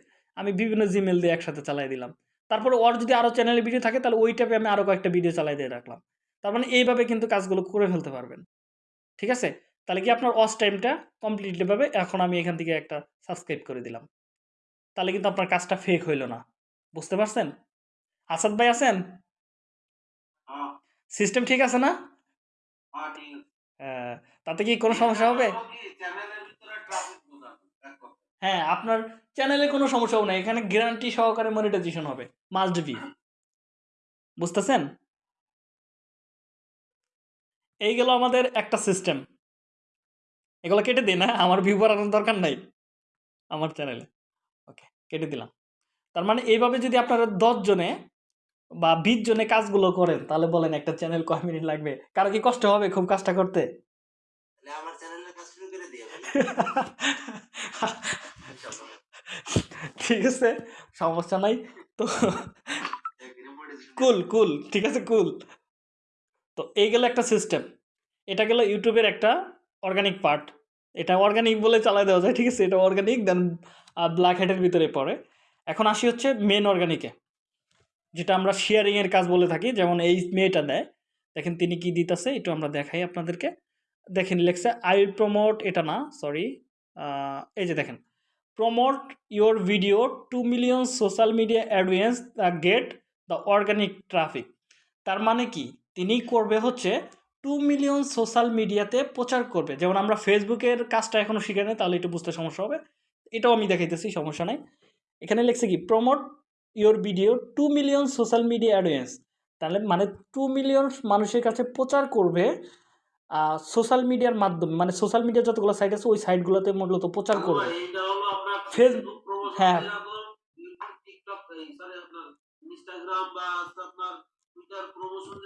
আমি বিভিন্ন জিমেল দিয়ে একসাথে চালাই দিলাম। তারপরে ওর যদি আরও চ্যানেলে ভিডিও থাকে তাহলে ওই ট্যাবে আমি আরও কয়েকটা ভিডিও চালাই দিয়ে রাখলাম। তার মানে এইভাবে কিন্তু কাজগুলো করে ফেলতে পারবেন। ঠিক আছে? তাহলে কি আপনার ওয়াচ টাইমটা কমপ্লিটলি পাবে এখন আমি এখান থেকে একটা সাবস্ক্রাইব করে দিলাম। তাহলে কিন্তু আপনার কাজটা ফেক হইল না। বুঝতে পারছেন? আসাদ ভাই আছেন? হ্যাঁ, সিস্টেম ঠিক আছে না? হ্যাঁ। হ্যাঁ, তাতে কি কোনো সমস্যা হবে? হ্যাঁ আপনার চ্যানেলে কোনো সমস্যা হবে না এখানে গ্যারান্টি সহকারে মনিটাইজেশন হবে। মাস্ট বি বুঝতেছেন? এই গেল আমাদের একটা সিস্টেম এগুলো কেটে দিই না আমার ভিউ বাড়ানোর দরকার নাই আমার চ্যানেলে ওকে কেটে দিলাম। তার মানে এইভাবে যদি আপনারা দশ জনে বা বিশ জনে কাজগুলো করেন তাহলে বলেন একটা চ্যানেল কয় মিনিট লাগবে? কারও কি কষ্ট হবে খুব কাজটা করতে? আমার চ্যানেলের কাজ শুরু করে ঠিক আছে, সমস্যা নাই। তো কুল কুল, ঠিক আছে, কুল। তো এই গেল একটা সিস্টেম এটা গেল ইউটিউবের একটা অর্গানিক পার্ট এটা অর্গানিক বলে চালাই দেওয়া যায়, ঠিক আছে? এটা অর্গানিক দেন ব্ল্যাক হেডের ভিতরে পড়ে। এখন আসি হচ্ছে মেন অর্গানিকে যেটা আমরা শেয়ারিংয়ের কাজ বলে থাকি, যেমন এই মেয়েটা দেয় দেখেন তিনি কি দিতেছে, একটু আমরা দেখাই আপনাদেরকে। দেখেন লেখছে আই প্রমোট এটা না সরি এই যে দেখেন। Promote your video to million social media audience get the organic traffic তার মানে কি? তিনি করবে হচ্ছে টু মিলিয়ন সোশ্যাল মিডিয়াতে প্রচার করবে। যেমন আমরা ফেসবুকের কাজটা এখনও শিখে নেই, তাহলে একটু বুঝতে সমস্যা হবে। এটাও আমি দেখাইতেছি, সমস্যা নাই। এখানে লিখছে কি? Promote your video to million social media audience তাহলে মানে টু মিলিয়ন মানুষের কাছে প্রচার করবে সোশ্যাল মিডিয়ার মাধ্যমে মানে সোশ্যাল মিডিয়া যতগুলো সাইট আছে, ওই সাইটগুলোতে মূলত প্রচার করবে। ফেসবুক- হ্যাঁ। যদি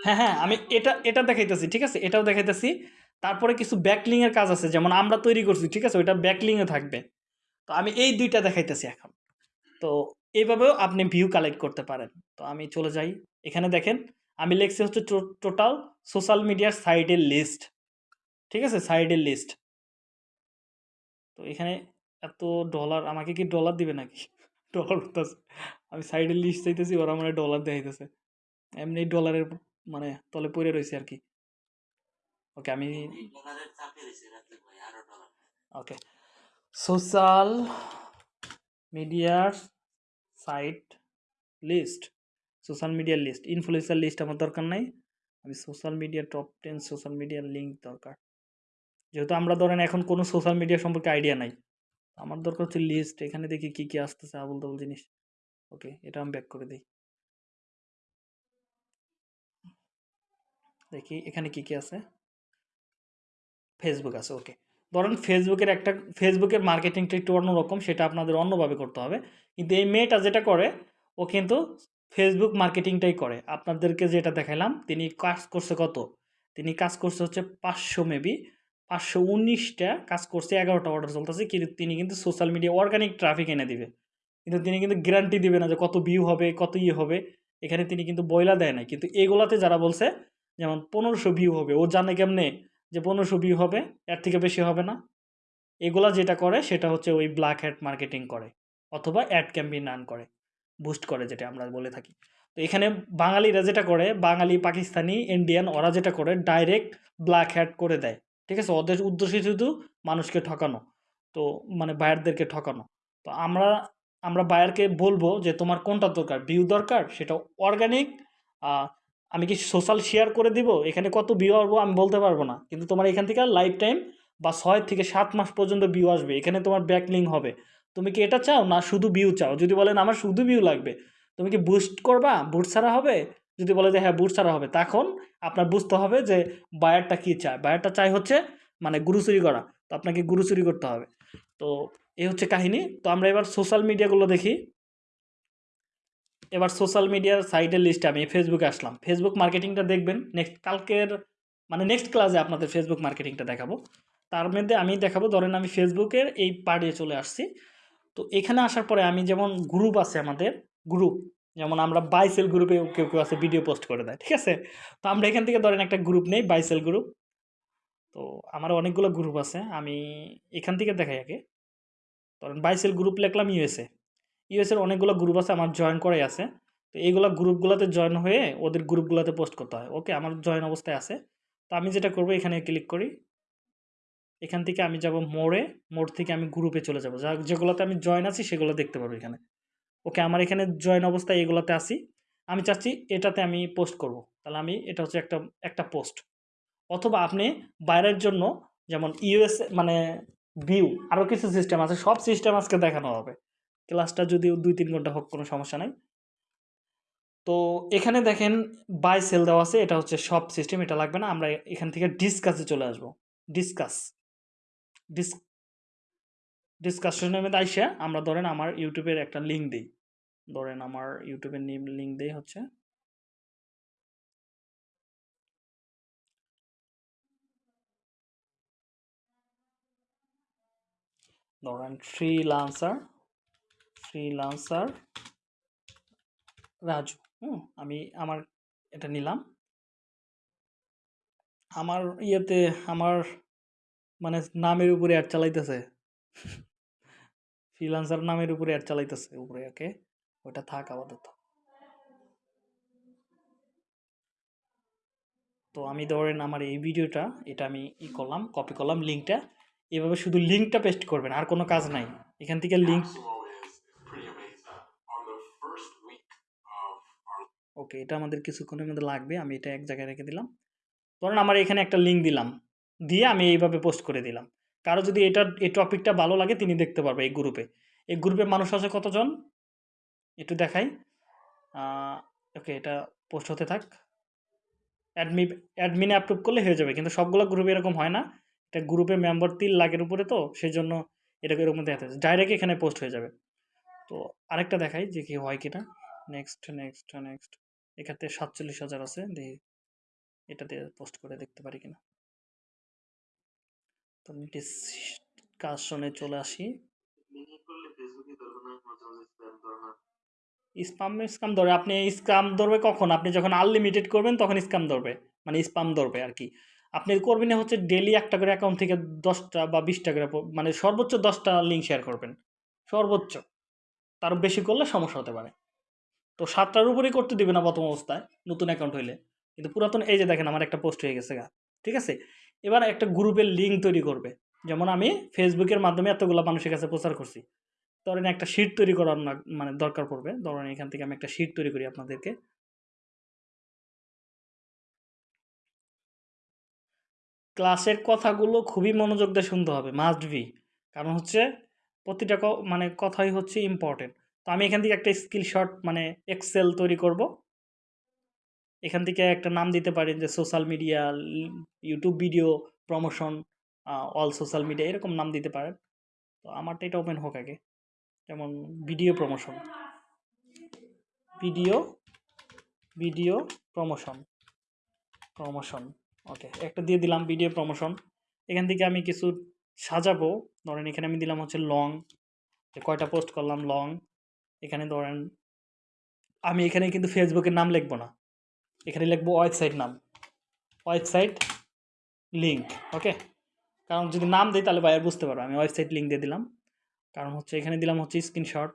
হ্যাঁ হ্যাঁ আমি এটা এটা দেখাইতেছি ঠিক আছে? এটাও দেখাইতেছি। তারপরে কিছু ব্যাকলিং এর কাজ আছে যেমন আমরা তৈরি করছি ঠিক আছে? ওইটা ব্যাকলিং এ থাকবে। তো আমি এই দুইটা দেখাইতেছি এখন। তো এইভাবেও আপনি ভিউ কালেক্ট করতে পারেন। তো আমি চলে যাই। এখানে দেখেন আমি লিখছি হচ্ছে টোটাল সোশ্যাল মিডিয়ার সাইডের লিস্ট ঠিক আছে? সাইডের লিস্ট তো এখানে এত ডলার আমাকে কি ডলার দিবে নাকি? ডলার বলতেছে আমি সাইডে লিস্ট চাইতেছি ওরা মানে ডলার দেখাইতেছে। এমনি ডলারের মানে তলে পড়ে রয়েছে আর কি। ওকে আমি ওকে সোশ্যাল মিডিয়ার সাইট লিস্ট সোশ্যাল মিডিয়ার লিস্ট ইনফ্লুয়েন্সার লিস্ট আমার দরকার নাই। আমি social media top ten social মিডিয়ার লিঙ্ক দরকার। যেহেতু আমরা ধরেন এখন কোনো সোশ্যাল মিডিয়া সম্পর্কে আইডিয়া নাই। আমার দরকার হচ্ছে লিস্ট এখানে দেখি কী কী আসতেছে আবল তাবল জিনিস। ওকে এটা আমি ব্যাক করে দিই। দেখি, এখানে কি কি আছে? ফেসবুক আছে ওকে ধরেন ফেসবুকের একটা ফেসবুকের মার্কেটিংটা একটু অন্যরকম, সেটা আপনাদের অন্যভাবে করতে হবে। কিন্তু এই মেয়েটা যেটা করে, ও কিন্তু ফেসবুক মার্কেটিংটাই করে। আপনাদেরকে যেটা দেখালাম তিনি কাজ করছে কত? তিনি কাজ করছে হচ্ছে পাঁচশো মেবি পাঁচশো উনিশটা কাজ করছে, এগারোটা অর্ডার চলতেছে, কিন্তু তিনি কিন্তু সোশ্যাল মিডিয়া অর্গানিক ট্রাফিক এনে দিবে। কিন্তু তিনি কিন্তু গ্যারান্টি দিবে না যে কত ভিউ হবে, কত ইয়ে হবে। এখানে তিনি কিন্তু বইলা দেয় না কিন্তু এগুলাতে যারা বলছে, যেমন পনেরোশো ভিউ হবে, ও জানে কেমনে যে পনেরোশো ভিউ হবে, এর থেকে বেশি হবে না। এগুলা যেটা করে, সেটা হচ্ছে ওই ব্ল্যাক হ্যাট মার্কেটিং করে, অথবা অ্যাড ক্যাম্পেইন রান করে বুস্ট করে, যেটা আমরা বলে থাকি। তো এখানে বাঙালিরা যেটা করে, বাঙালি, পাকিস্তানি ইন্ডিয়ান ওরা যেটা করে ডাইরেক্ট ব্ল্যাক হ্যাট করে দেয়। ঠিক আছে? ওদের উদ্দেশ্য শুধু মানুষকে ঠকানো। তো মানে বায়ারদেরকে ঠকানো। তো আমরা আমরা বায়ারকে বলব যে, তোমার কোনটা দরকার? ভিউ দরকার? সেটা অর্গানিক আমি কি সোশ্যাল শেয়ার করে দিব? এখানে কত ভিউ আসব আমি বলতে পারব না। কিন্তু তোমার এখান থেকে লাইফ টাইম বা ছয় থেকে সাত মাস পর্যন্ত ভিউ আসবে। এখানে তোমার ব্যাকলিং হবে। তুমি কি এটা চাও? না, শুধু ভিউ চাও? যদি বলেন, আমার শুধু ভিউ লাগবে। তুমি কি বুস্ট করবা? বুট ছাড়া হবে? যদি বলে যে হ্যাঁ বুট ছাড়া হবে, তখন আপনার বুঝতে হবে যে বায়ারটা কী চায়? বায়ারটা চাই হচ্ছে মানে গুরু চুরি করা। তো আপনাকে গুরু চুরি করতে হবে। তো এই হচ্ছে কাহিনী। তো আমরা এবার সোশ্যাল মিডিয়াগুলো দেখি। এবার সোশ্যাল মিডিয়ার সাইটের লিস্টে আমি ফেসবুকে আসলাম। ফেসবুক মার্কেটিংটা দেখবেন। নেক্সট কালকের মানে নেক্সট ক্লাসে আপনাদের ফেসবুক মার্কেটিংটা দেখাবো। তার মধ্যে আমি দেখাবো, ধরেন আমি ফেসবুকের এই পার্টে চলে আসছি। তো এখানে আসার পরে আমি যেমন গ্রুপ আছে আমাদের গ্রুপ যেমন আমরা বাইসেল গ্রুপে কেউ কেউ আছে ভিডিও পোস্ট করে দেয়, ঠিক আছে? তো আমরা এখান থেকে ধরেন একটা গ্রুপ নেই বাইসেল গ্রুপ তো আমার অনেকগুলো গ্রুপ আছে, আমি এখান থেকে দেখাই আগে। ধরেন বাইসেল গ্রুপ লিখলাম ইউএসএ ইউএসের অনেকগুলো গ্রুপ আছে, আমার জয়েন করাই আছে। তো এইগুলো গ্রুপগুলোতে জয়েন হয়ে ওদের গ্রুপগুলোতে পোস্ট করতে হয়। ওকে আমার জয়েন অবস্থায় আছে। তো আমি যেটা করব, এখানে ক্লিক করি। এখান থেকে আমি যাব মোড়ে, মোড় থেকে আমি গ্রুপে চলে যাব। যা, যেগুলোতে আমি জয়েন আছি, সেগুলো দেখতে পারব এখানে। ওকে, আমার এখানে জয়েন অবস্থায় এগুলোতে আসি আমি চাচ্ছি এটাতে আমি পোস্ট করব। তাহলে আমি, এটা হচ্ছে একটা একটা পোস্ট অথবা আপনি বাইরের জন্য যেমন ইউএস মানে ভিউ আরও কিছু সিস্টেম আছে, সব সিস্টেম আজকে দেখানো হবে। ক্লাসটা যদিও দুই তিন ঘণ্টা হোক, কোনো সমস্যা নাই। তো এখানে দেখেন বাই সেল দেওয়া আছে, এটা হচ্ছে সব সিস্টেম এটা লাগবে না, আমরা এখান থেকে ডিসকাসে চলে আসব। ডিসকাস ডিস ডিসকাশনের মধ্যে আইসা আমরা ধরেন আমার ইউটিউবের একটা লিঙ্ক দিই। ধরেন আমার ইউটিউবের লিঙ্ক দেই হচ্ছে। ধরেন ফ্রিলান্সার ফ্রিলান্সার রাজু, হুম, আমি আমার এটা নিলাম। আমার ইয়েতে আমার মানে নামের উপরে অ্যাড চালাইতেছে। ফ্রিলান্সার নামের উপরে অ্যাড চালাইতেছে উপরে ওকে ওটা থাক আপাতত। তো আমি ধরেন আমার এই ভিডিওটা, এটা আমি ই করলাম কপি করলাম লিঙ্কটা। এভাবে শুধু লিঙ্কটা পেস্ট করবেন, আর কোনো কাজ নাই। এখান থেকে লিঙ্ক ওকে এটা আমাদের কিছুক্ষণের মধ্যে লাগবে, আমি এটা এক জায়গায় রেখে দিলাম। ধরেন আমার এখানে একটা লিঙ্ক দিলাম, দিয়ে আমি এইভাবে পোস্ট করে দিলাম। কারও যদি এটা এই টপিকটা ভালো লাগে, তিনি দেখতে পারবে এই গ্রুপে এই গ্রুপে মানুষ আছে কতজন? একটু দেখাই। ওকে এটা পোস্ট হতে থাক। অ্যাডমি অ্যাডমিনে অ্যাপ্রুভ করলে হয়ে যাবে, কিন্তু সবগুলো গ্রুপে এরকম হয় না। এটা গ্রুপে মেম্বার তিন লাখের উপরে তো সেই জন্য এটাকে এরকম দেখাতে ডাইরেক্ট এখানে পোস্ট হয়ে যাবে। তো আরেকটা দেখাই যে কি হয় কিনা। নেক্সট নেক্সট নেক্সট এখানে সাতচল্লিশ হাজার আছে দেখি এটাতে পোস্ট করে দেখতে পারি কিনা। তো ডিসকাশনে চলে আসি। স্পাম স্কাম ধরবে। আপনি স্কাম ধরবে কখন? আপনি যখন আনলিমিটেড করবেন, তখন স্কাম ধরবে। মানে স্পাম ধরবে আর কি। আপনি করবেন হচ্ছে ডেলি একটা করে অ্যাকাউন্ট থেকে দশটা বা বিশটা করে মানে সর্বোচ্চ দশটা লিঙ্ক শেয়ার করবেন। সর্বোচ্চ। তার বেশি করলে সমস্যা হতে পারে। তো সাতটার উপরেই করতে দিবে না প্রথম অবস্থায়, নতুন অ্যাকাউন্ট হইলে। কিন্তু পুরাতন, এই যে দেখেন আমার একটা পোস্ট হয়ে গেছে গা। ঠিক আছে? এবার একটা গ্রুপের লিঙ্ক তৈরি করবে। যেমন আমি ফেসবুকের মাধ্যমে এতগুলো মানুষের কাছে প্রচার করছি। ধরেন একটা শিট তৈরি করার মানে দরকার পড়বে। ধরেন এখান থেকে আমি একটা শিট তৈরি করি আপনাদেরকে। ক্লাসের কথাগুলো খুবই মনোযোগ দিয়ে শুনতে হবে মাস্ট বি কারণ হচ্ছে প্রতিটা মানে কথাই হচ্ছে ইম্পর্টেন্ট তো আমি এখান থেকে একটা স্কিল শট মানে এক্সেল তৈরি করব। এখান থেকে একটা নাম দিতে পারেন যে social media YouTube video promotion all social media এরকম নাম দিতে পারেন। তো আমারটা এটা ওপেন হোক আগে। যেমন video promotion. Video video promotion. Promotion, okay, একটা দিয়ে দিলাম ভিডিও প্রমোশন। এখান থেকে আমি কিছু সাজাবো। ধরেন এখানে আমি দিলাম হচ্ছে লং কয়টা পোস্ট করলাম লং। এখানে ধরেন আমি এখানে কিন্তু ফেসবুকের নাম লিখব না। এখানে লিখব ওয়েবসাইট নাম। Website link okay? কারণ যদি নাম দিই তাহলে বাইরে বুঝতে পারবে। আমি ওয়েবসাইট লিঙ্ক দিয়ে দিলাম। কারণ হচ্ছে এখানে দিলাম হচ্ছে screenshot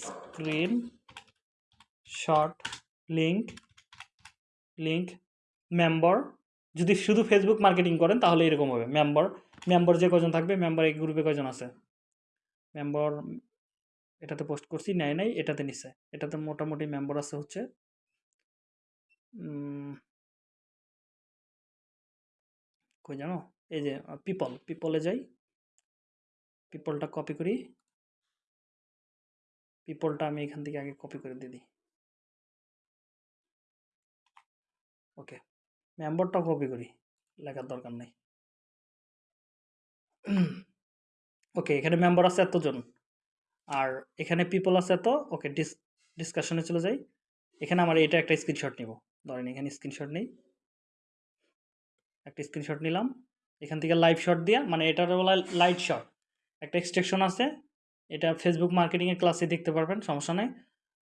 screen link link member যদি শুধু ফেসবুক মার্কেটিং করেন, তাহলে এরকম হবে। মেম্বার মেম্বার যে কজন থাকবে মেম্বার এই গ্রুপে কজন আছে? মেম্বার এটাতে পোস্ট করছি, নেয় নাই, এটাতে নিছে। এটাতে মোটামুটি মেম্বার আছে হচ্ছে কই জানো? এই যে পিপল পিপলে যাই। পিপলটা কপি করি। পিপলটা আমি এখান থেকে আগে কপি করে দিয়ে দিই। ওকে মেম্বারটা কপি করি। লেখার দরকার নেই। ওকে এখানে মেম্বার আছে এতজন। আর এখানে পিপল আছে এত। ওকে ডিস ডিসকাশনে চলে যাই। এখানে আমার এটা একটা স্ক্রিনশট নিব। ধরেন এখানে স্ক্রিনশট নেই। একটা স্ক্রিনশট নিলাম। এখান থেকে লাইভ শট দিয়া মানে এটার বলা লাইট শট একটা এক্সট্রেকশন আছে। এটা ফেসবুক মার্কেটিংয়ের ক্লাসে দেখতে পারবেন, সমস্যা নেই।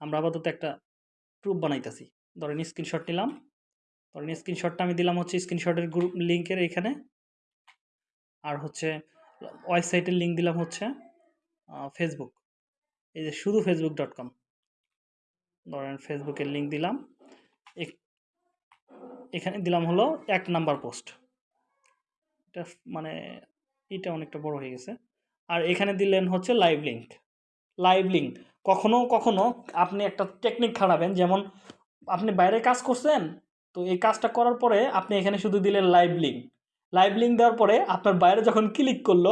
আমরা আপাতত একটা প্রুফ বানাইতেছি। ধরেন স্ক্রিনশট নিলাম। ধরেন স্ক্রিনশটটা আমি দিলাম হচ্ছে স্ক্রিনশটের গ্রুপ লিঙ্কের এখানে। আর হচ্ছে ওয়েবসাইটের লিঙ্ক দিলাম হচ্ছে ফেসবুক এই যে শুধু ফেসবুক ডট কম ধরেন ফেসবুকের লিঙ্ক দিলাম। এখানে দিলাম হলো এক নাম্বার পোস্ট এটা মানে এটা অনেকটা বড় হয়ে গেছে। আর এখানে দিলেন হচ্ছে লাইভ লিঙ্ক লাইভ লিঙ্ক কখনো কখনো আপনি একটা টেকনিক খাড়াবেন, যেমন আপনি বাইরে কাজ করছেন, তো এই কাজটা করার পরে আপনি এখানে শুধু দিলেন লাইভ লিঙ্ক লাইভ লিঙ্ক দেওয়ার পরে আপনার বাইরে যখন ক্লিক করল,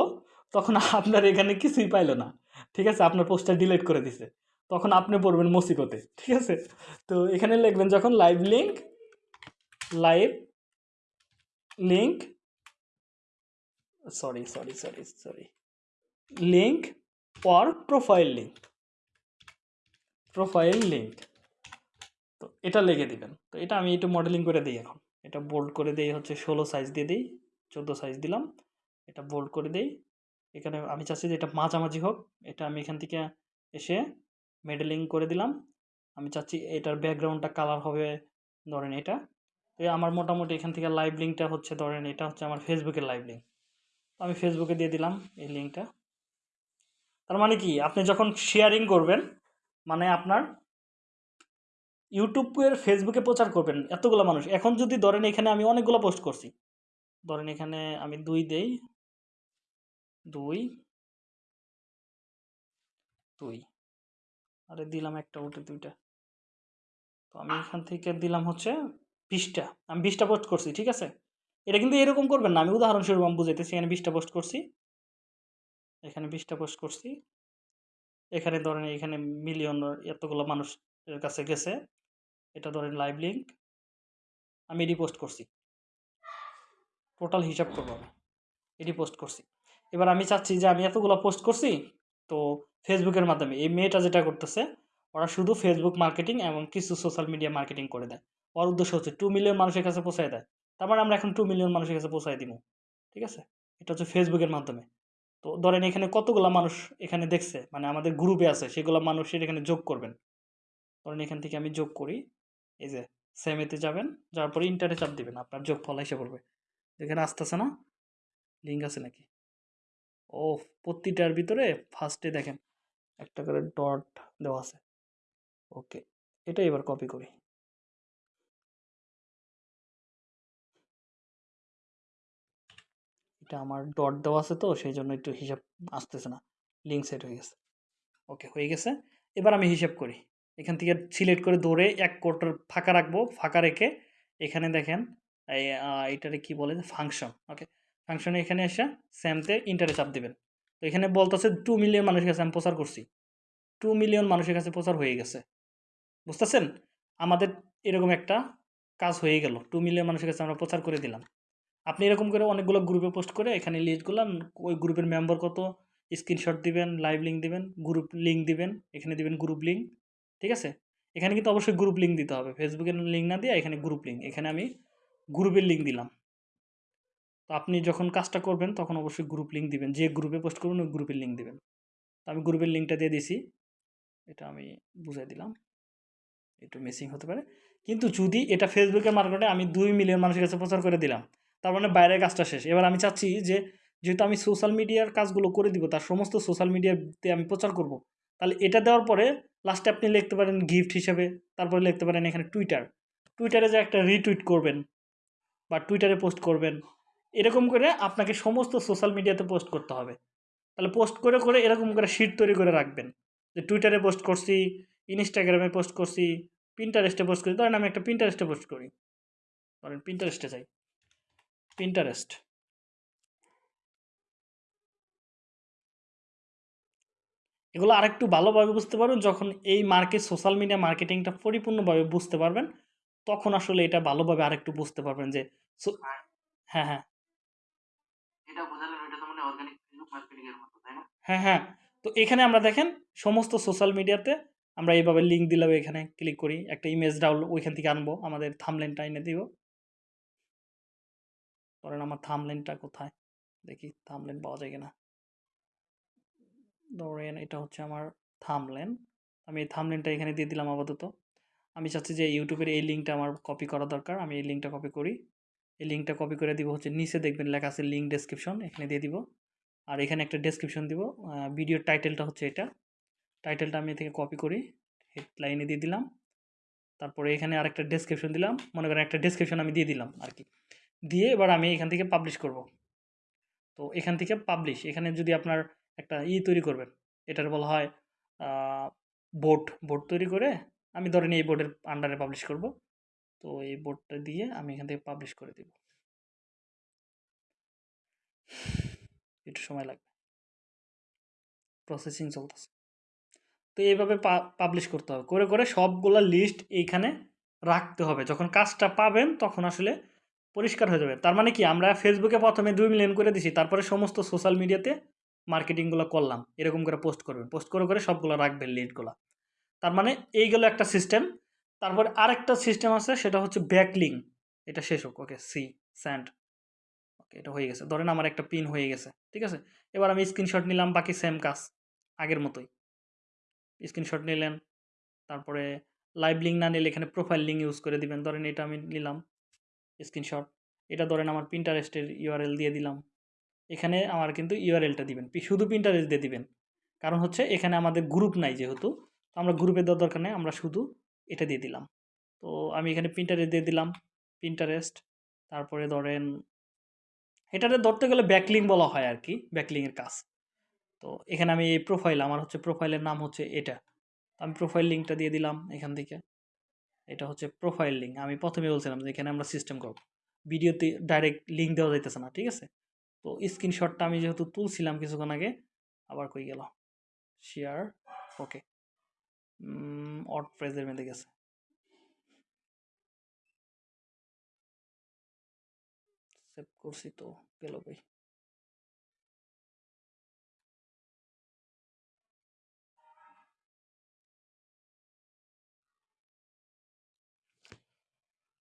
তখন আপনার এখানে কিছুই পাইলো না। ঠিক আছে? আপনার পোস্টটা ডিলিট করে দিছে। তখন আপনি পড়বেন মুসিবতে ঠিক আছে? তো এখানে লিখবেন যখন live link live link sorry sorry sorry sorry link or profile link profile link তো এটা লিখে দিবেন। তো এটা আমি একটু মডেলিং করে দিই এখন। এটা বোল্ড করে দিই, হচ্ছে ষোলো সাইজ দিয়ে দিই, চোদ্দ সাইজ দিলাম। এটা বোল্ড করে দিই। এখানে আমি চাচ্ছি যে এটা মাঝামাঝি হোক। এটা আমি এখান থেকে এসে মেডেলিং করে দিলাম। আমি চাচ্ছি এটার ব্যাকগ্রাউন্ডটা কালার হবে, ধরেন এটা। তো আমার মোটামুটি এখান থেকে লাইভ লিঙ্কটা হচ্ছে, ধরেন এটা হচ্ছে আমার ফেসবুকের লাইভ লিঙ্ক আমি ফেসবুকে দিয়ে দিলাম এই লিঙ্কটা তার মানে কি? আপনি যখন শেয়ারিং করবেন মানে আপনার ইউটিউবের ফেসবুকে প্রচার করবেন এতগুলো মানুষ। এখন যদি ধরেন এখানে আমি অনেকগুলো পোস্ট করছি। ধরেন এখানে আমি দুই দেই, দুই দুই। আরে দিলাম একটা উঠে দুইটা। তো আমি এখান থেকে দিলাম হচ্ছে বিশটা। আমি বিশটা পোস্ট করছি, ঠিক আছে? এটা কিন্তু এরকম করবেন না। আমি উদাহরণস্বরূপ আমি বুঝাইতেছি, এখানে বিশটা পোস্ট করছি। এখানে বিশটা পোস্ট করছি। এখানে ধরেন এখানে মিলিয়ন এতগুলো মানুষের কাছে গেছে। এটা ধরেন লাইভ লিঙ্ক আমি এডি পোস্ট করছি। টোটাল হিসাব করব আমি। এডি পোস্ট করছি। এবার আমি চাচ্ছি যে আমি এতগুলো পোস্ট করছি, তো ফেসবুকের মাধ্যমে এই মেয়েটা যেটা করতেছে, ওরা শুধু ফেসবুক মার্কেটিং এবং কিছু সোশ্যাল মিডিয়া মার্কেটিং করে দেয়। ওর উদ্দেশ্য হচ্ছে টু মিলিয়ন মানুষের কাছে পৌঁছায় দেয়। তার মানে আমরা এখন টু মিলিয়ন মানুষের কাছে পৌঁছায় দিব। ঠিক আছে? এটা হচ্ছে ফেসবুকের মাধ্যমে। তো ধরেন এখানে কতগুলো মানুষ এখানে দেখছে? মানে আমাদের গ্রুপে আছে, সেগুলো মানুষের এখানে যোগ করবেন। ধরেন এখান থেকে আমি যোগ করি, এই যে সেমেতে যাবেন, যাওয়ার পরে ইন্টারে চাপ দিবেন, আপনার যোগ ফল এসে পড়বে। এখানে আসতেছে না? লিঙ্ক আছে নাকি? ও প্রতিটার ভিতরে ফার্স্টে দেখেন, একটা করে ডট দেওয়া আছে। ওকে এটা এবার কপি করি। এটা আমার ডট দেওয়া আছে তো সেই জন্য একটু হিসাব আসতেছে না। লিঙ্ক সেট হয়ে গেছে। ওকে হয়ে গেছে। এবার আমি হিসাব করি। এখান থেকে সিলেক্ট করে দৌড়ে এক কোটার ফাঁকা রাখব, ফাঁকা রেখে এখানে দেখেন এটারে কি বলে? ফাংশন ওকে ফাংশনে এখানে এসে স্যামতে ইন্টারে চাপ দেবেন। তো এখানে বলতেছে টু মিলিয়ন মানুষের কাছে আমি প্রচার করছি। টু মিলিয়ন মানুষের কাছে প্রচার হয়ে গেছে। বুঝতেছেন? আমাদের এরকম একটা কাজ হয়ে গেল। টু মিলিয়ন মানুষের কাছে আমরা প্রচার করে দিলাম। আপনি এরকম করে অনেকগুলো গ্রুপে পোস্ট করে এখানে লিস্টগুলো ওই গ্রুপের মেম্বার কত স্ক্রিনশট দিবেন লাইভ লিঙ্ক দিবেন গ্রুপ লিঙ্ক দিবেন, এখানে দিবেন গ্রুপ লিঙ্ক ঠিক আছে? এখানে কিন্তু অবশ্যই গ্রুপ লিঙ্ক দিতে হবে। ফেসবুকের লিঙ্ক না দিয়ে এখানে গ্রুপ লিঙ্ক এখানে আমি গ্রুপের লিঙ্ক দিলাম। তো আপনি যখন কাজটা করবেন, তখন অবশ্যই গ্রুপ লিঙ্ক দিবেন। যে গ্রুপে পোস্ট করবেন, ওই গ্রুপের লিঙ্ক দিবেন। তো আমি গ্রুপের লিঙ্কটা দিয়ে দিছি। এটা আমি বুঝাই দিলাম। একটু মিসিং হতে পারে। কিন্তু যদি এটা ফেসবুকের মার্কেটে আমি দুই মিলিয়ন মানুষের কাছে প্রচার করে দিলাম তার মানে বাইরের কাজটা শেষ। এবার আমি চাচ্ছি যে, যেহেতু আমি সোশ্যাল মিডিয়ার কাজগুলো করে দিব, তার সমস্ত সোশ্যাল মিডিয়াতে আমি প্রচার করব, তাহলে এটা দেওয়ার পরে লাস্টে আপনি লিখতে পারেন গিফট হিসেবে, তারপরে লিখতে পারেন এখানে টুইটার টুইটারে যে একটা রিটুইট করবেন বা টুইটারে পোস্ট করবেন, এরকম করে আপনাকে সমস্ত সোশ্যাল মিডিয়াতে পোস্ট করতে হবে। তাহলে পোস্ট করে করে এরকম করে শিট তৈরি করে রাখবেন। যে টুইটারে পোস্ট করছি ইনস্টাগ্রামে পোস্ট করছি পিন্টারেস্টে পোস্ট করি, ধরেন আমি একটা পিন্টারেস্টে পোস্ট করি। ধরেন পিন্টারেস্টে যাই। পিন্টারেস্ট এগুলো আরেকটু ভালোভাবে বুঝতে পারবেন। যখন এই মার্কেট সোশ্যাল মিডিয়া মার্কেটিংটা পরিপূর্ণভাবে বুঝতে পারবেন তখন আসলে এটা ভালোভাবে আরেকটু বুঝতে পারবেন যে হ্যাঁ হ্যাঁ। এটা বোঝালেন এটা তো মানে অর্গানিক ফেসবুক মার্কেটিং এর মতো তাই না? হ্যাঁ হ্যাঁ। তো এখানে আমরা দেখেন সমস্ত সোশ্যাল মিডিয়াতে আমরা এইভাবে লিঙ্ক দিলাম এখানে ক্লিক করি একটা ইমেজ ডাউনলোড ওইখান থেকে আনব আমাদের থামলেনটা এনে দিব। ধরেন আমার থামলেনটা কোথায়? দেখি থামলেন পাওয়া যায় কিনা। ধরেন এটা হচ্ছে আমার থামলেন। আমি এই থামলেনটা এখানে দিয়ে দিলাম আপাতত। আমি চাচ্ছি যে ইউটিউবের এই লিঙ্কটা আমার কপি করা দরকার। আমি এই লিঙ্কটা কপি করি। এই লিঙ্কটা কপি করে দিব হচ্ছে নিচে দেখবেন লেখা আছে লিঙ্ক ডেসক্রিপশন, এখানে দিয়ে দিব। আর এখানে একটা ডেসক্রিপশন দিব। ভিডিওর টাইটেলটা হচ্ছে এটা। টাইটেলটা আমি থেকে কপি করি। হেডলাইনে দিয়ে দিলাম। তারপরে এখানে আরেকটা ডেসক্রিপশন দিলাম। মনে করেন একটা ডেসক্রিপশন আমি দিয়ে দিলাম আর কি। দিয়ে এবার আমি এখান থেকে পাবলিশ করব। তো এখান থেকে পাবলিশ এখানে যদি আপনার একটা ই তৈরি করবেন, এটার বলা হয় বোর্ড বোর্ড তৈরি করে আমি ধরেন এই বোর্ডের আন্ডারে পাবলিশ করব। তো এই বোর্ডটা দিয়ে আমি এখান থেকে পাবলিশ করে দেব। একটু সময় লাগবে। প্রসেসিং চলতেছে। তো এইভাবে পাবলিশ করতে হবে। করে করে সবগুলা লিস্ট এইখানে রাখতে হবে। যখন কাজটা পাবেন, তখন আসলে পরিষ্কার হয়ে যাবে। তার মানে কি? আমরা ফেসবুকে প্রথমে দুই মিলিয়ন করে দিছি, তারপরে সমস্ত সোশ্যাল মিডিয়াতে মার্কেটিংগুলো করলাম। এরকম করে পোস্ট করবেন। পোস্ট করে করে সবগুলো রাখবেন লিডগুলো তার মানে এইগুলো একটা সিস্টেম তারপরে আরেকটা সিস্টেম আছে, সেটা হচ্ছে ব্যাকলিং এটা শেষ হোক। ওকে সি স্যান্ড ওকে এটা হয়ে গেছে। ধরেন আমার একটা পিন হয়ে গেছে। ঠিক আছে? এবার আমি স্ক্রিনশট নিলাম, বাকি সেম কাজ। আগের মতোই। স্ক্রিনশট নিলেন। তারপরে লাইভ লিঙ্ক না নিলে এখানে প্রোফাইল লিঙ্ক ইউজ করে দিবেন। ধরেন এটা আমি নিলাম। স্ক্রিনশট এটা ধরেন আমার প্রিন্টারেস্টের ইউআরএল দিয়ে দিলাম। এখানে আমার কিন্তু ইউআরএলটা দিবেন। শুধু প্রিন্টারেস্ট দিয়ে দিবেন। কারণ হচ্ছে এখানে আমাদের গ্রুপ নাই যেহেতু। তো আমরা গ্রুপে দেওয়ার দরকার নেই, আমরা শুধু এটা দিয়ে দিলাম। তো আমি এখানে প্রিন্টারেস্ট দিয়ে দিলাম। প্রিন্টারেস্ট তারপরে ধরেন এটাতে ধরতে গেলে ব্যাকলিং বলা হয় আর কি ব্যাকলিংয়ের কাজ। তো এখানে আমি এই প্রোফাইল আমার হচ্ছে প্রোফাইলের নাম হচ্ছে এটা। আমি প্রোফাইল লিঙ্কটা দিয়ে দিলাম এখান থেকে। এটা হচ্ছে প্রোফাইল লিঙ্ক আমি প্রথমে বলছিলাম যে এখানে আমরা সিস্টেম করব। ভিডিওতে ডাইরেক্ট লিঙ্ক দেওয়া যাইতেছে না, ঠিক আছে? তো স্ক্রিনশটটা আমি যেহেতু তুলছিলাম কিছুক্ষণ আগে, আবার কই গেল? শেয়ার ওকে অট প্রেজের মধ্যে গেছে। সেভ করছি তো, গেল কই?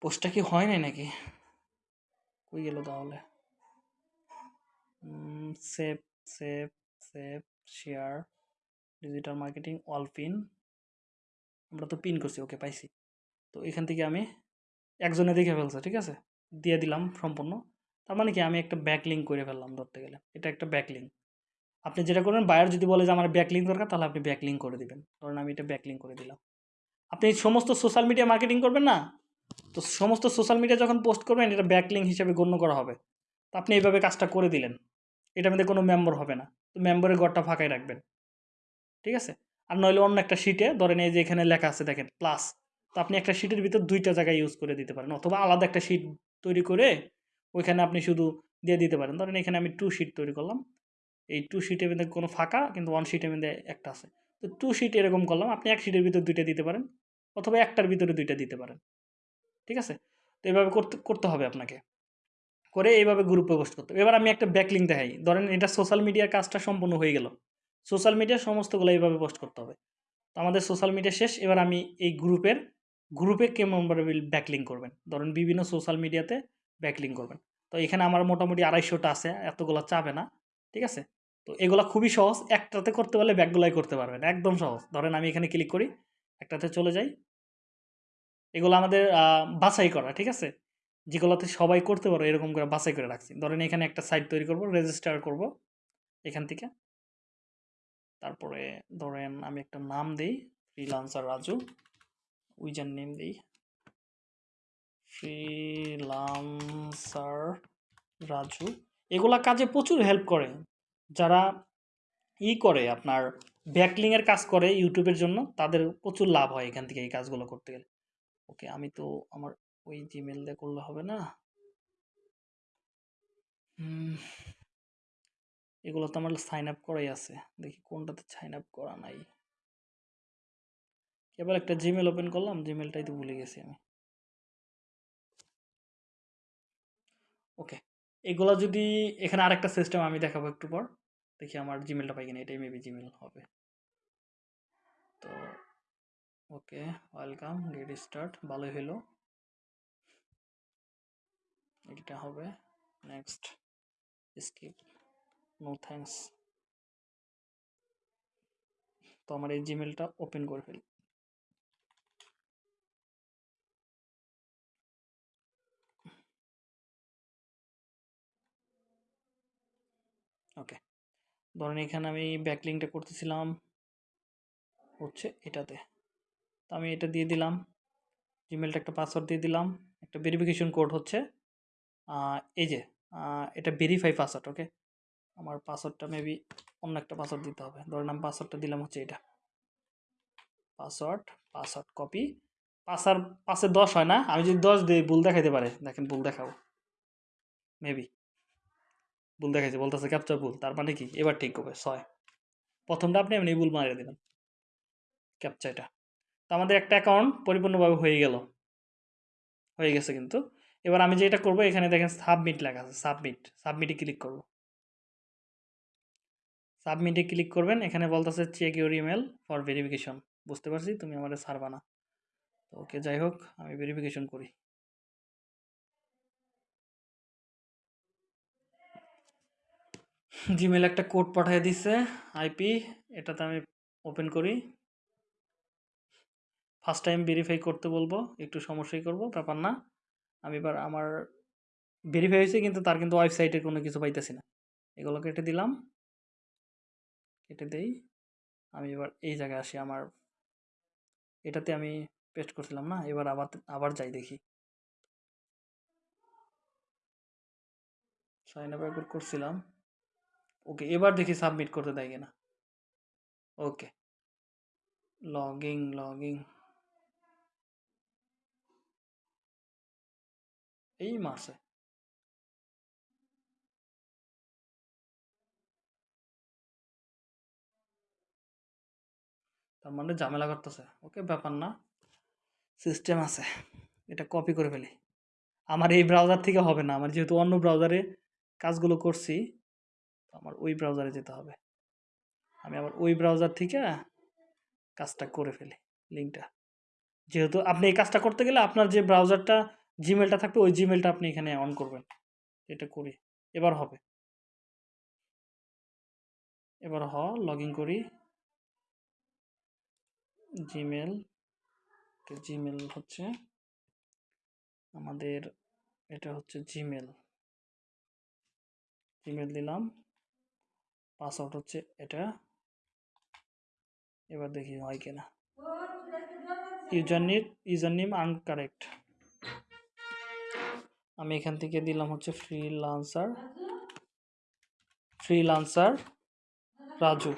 পোস্টটা কি হয় নাই নাকি? কই গেল তাহলে? Save save save share digital marketing all pin আমরা তো পিন করছি ওকে পাইছি। তো এখান থেকে আমি একজনে দেখে ফেলছে, ঠিক আছে? দিয়ে দিলাম সম্পূর্ণ। তার মানে কি, আমি একটা ব্যাক লিঙ্ক করে ফেললাম ধরতে গেলে। এটা একটা ব্যাক লিঙ্ক আপনি যেটা করবেন বায়ার যদি বলে যে আমার ব্যাক লিঙ্ক দরকার, তাহলে আপনি ব্যাক লিঙ্ক করে দিবেন। ধরেন আমি এটা ব্যাক লিঙ্ক করে দিলাম। আপনি সমস্ত সোশ্যাল মিডিয়া মার্কেটিং করবেন না? তো সমস্ত সোশ্যাল মিডিয়া যখন পোস্ট করবেন, এটা ব্যাকলিং হিসেবে গণ্য করা হবে। তো আপনি এইভাবে কাজটা করে দিলেন। এটার মধ্যে কোনো মেম্বার হবে না। তো মেম্বারের ঘরটা ফাঁকাই রাখবেন। ঠিক আছে? আর নইলে অন্য একটা শিটে ধরেন এই যে এখানে লেখা আছে, দেখেন প্লাস তো আপনি একটা শিটের ভিতর দুইটা জায়গায় ইউজ করে দিতে পারেন। অথবা আলাদা একটা শিট তৈরি করে, ওইখানে আপনি শুধু দিয়ে দিতে পারেন। ধরেন এখানে আমি টু শিট তৈরি করলাম। এই টু শিটের মধ্যে কোনো ফাঁকা, কিন্তু ওয়ান শিটের মধ্যে একটা আছে। তো টু শিট এরকম করলাম। আপনি এক শিটের ভিতর দুইটা দিতে পারেন। অথবা একটার ভিতরে দুইটা দিতে পারেন। ঠিক আছে? তো এভাবে করতে করতে হবে আপনাকে। করে এইভাবে গ্রুপে পোস্ট করতে হবে। এবার আমি একটা ব্যাকলিং দেখাই। ধরেন এটা সোশ্যাল মিডিয়ার কাজটা সম্পূর্ণ হয়ে গেল। সোশ্যাল মিডিয়ার সমস্তগুলো এইভাবে পোস্ট করতে হবে। তো আমাদের সোশ্যাল মিডিয়া শেষ। এবার আমি এই গ্রুপের গ্রুপে কেমনভাবে ব্যাকলিং করবেন? ধরেন বিভিন্ন সোশ্যাল মিডিয়াতে ব্যাকলিং করবেন। তো এখানে আমার মোটামুটি আড়াইশোটা আছে, এতগুলো চাবে না। ঠিক আছে? তো এগুলো খুবই সহজ। একটাতে করতে পারলে ব্যাকগুলাই করতে পারবেন। একদম সহজ। ধরেন আমি এখানে ক্লিক করি, একটাতে চলে যাই। এগুলো আমাদের বাছাই করা, ঠিক আছে? যেগুলোতে সবাই করতে পারো, এরকম করে বাছাই করে রাখছি। ধরেন এখানে একটা সাইট তৈরি করব রেজিস্টার করব, এখান থেকে। তারপরে ধরেন আমি একটা নাম দিই ফ্রিলান্সার রাজু উইজার নেম দিই ফ্রিলান্সার রাজু। এগুলা কাজে প্রচুর হেল্প করে। যারা ই করে, আপনার ব্যাকলিংয়ের কাজ করে ইউটিউবের জন্য, তাদের প্রচুর লাভ হয় এখান থেকে এই কাজগুলো করতে গেলে। ওকে আমি তো আমার ওই জিমেল দিয়ে করলে হবে না। এগুলো তো আমার সাইন আপ করাই আছে। দেখি কোনটাতে সাইন আপ করা নাই। এবার একটা জিমেল ওপেন করলাম জিমেলটাই তো ভুলে গেছি আমি। ওকে, এগুলো যদি এখানে আরেকটা সিস্টেম আমি দেখাবো একটু পর। দেখি আমার জিমেলটা পাই কিনা, এটাই মেবি জিমেল হবে। তো ওকে, ওয়েলকাম, গেট স্টার্ট, ভালোই হলো এটা হবে নেক্সট, স্কিপ, নো থ্যাঙ্কস। তো আমার এই জিমেলটা ওপেন করে ফেলি। ওকে, ধরেন এখানে আমি ব্যাকলিংটা করতেছিলাম হচ্ছে এটাতে। আমি এটা দিয়ে দিলাম। জিমেলটা একটা পাসওয়ার্ড দিয়ে দিলাম। একটা ভেরিফিকেশন কোড হচ্ছে। এই যে এটা ভেরিফাই পাসওয়ার্ড ওকে আমার পাসওয়ার্ডটা মেবি অন্য একটা পাসওয়ার্ড দিতে হবে। ধরেন আমি পাসওয়ার্ডটা দিলাম হচ্ছে এটা। পাসওয়ার্ড পাসওয়ার্ড কপি পাসার পাশে দশ হয় না? আমি যদি দশ দিই, ভুল দেখাইতে পারে। দেখেন, ভুল দেখাবো। মেবি ভুল দেখাইছে, বলতেছে ক্যাপচার ভুল। তার মানে কি? এবার ঠিক হবে, ছয়। প্রথমটা আপনি এমনি ভুল মারিয়ে দেবেন। ক্যাপচা এটা। তো আমাদের একটা অ্যাকাউন্ট পরিপূর্ণভাবে হয়ে গেল। হয়ে গেছে কিন্তু। এবার আমি যেটা করব, এখানে দেখেন সাবমিট লেখা আছে সাবমিট সাবমিটে ক্লিক করব। সাবমিটে ক্লিক করবেন, এখানে বলতেছে check your email for verification বুঝতে পারছি? তুমি আমাদের সারবা না। তো ওকে যাই হোক, আমি ভেরিফিকেশন করি। জিমেল একটা কোড পাঠিয়ে দিছে আইপি এটাতে আমি ওপেন করি। ফার্স্ট টাইম ভেরিফাই করতে বলব, একটু সমস্যাই করব, ব্যাপার না। আমি এবার আমার ভেরিফাই হয়েছে কিন্তু তার কিন্তু ওয়েবসাইটে কোনো কিছু পাইতেছি না। এগুলো কেটে দিলাম। কেটে দেই। আমি এবার এই জায়গায় আসি আমার, এটাতে আমি পেস্ট করছিলাম না, এবার আবার আবার যাই দেখি। সাইন আপ একবার করছিলাম। ওকে এবার দেখি সাবমিট করতে দেয় কিনা। ওকে লগিং লগিং এই মাসে। তার মানে ঝামেলা করতেছে। ওকে, ব্যাপার না। সিস্টেম আছে। এটা কপি করে ফেলি। আমার এই ব্রাউজার থেকে হবে না। আমার যেহেতু অন্য ব্রাউজারে কাজগুলো করছি আমার ওই ব্রাউজারে যেতে হবে। আমি আবার ওই ব্রাউজার থেকে কাজটা করে ফেলি লিঙ্কটা যেহেতু আপনি এই কাজটা করতে গেলে আপনার যে ব্রাউজারটা জিমেলটা থাকবে, ওই জিমেলটা আপনি এখানে অন করবেন। এটা করি। এবার হবে। এবার হ লগ ইন করি জিমেল জিমেল হচ্ছে আমাদের, এটা হচ্ছে জিমেল জিমেল দিলাম। পাসওয়ার্ড হচ্ছে এটা। এবার দেখি হয় কিনা। User name user name incorrect আমি এখান থেকে দিলাম হচ্ছে ফ্রিলান্সার ফ্রিলান্সার রাজু।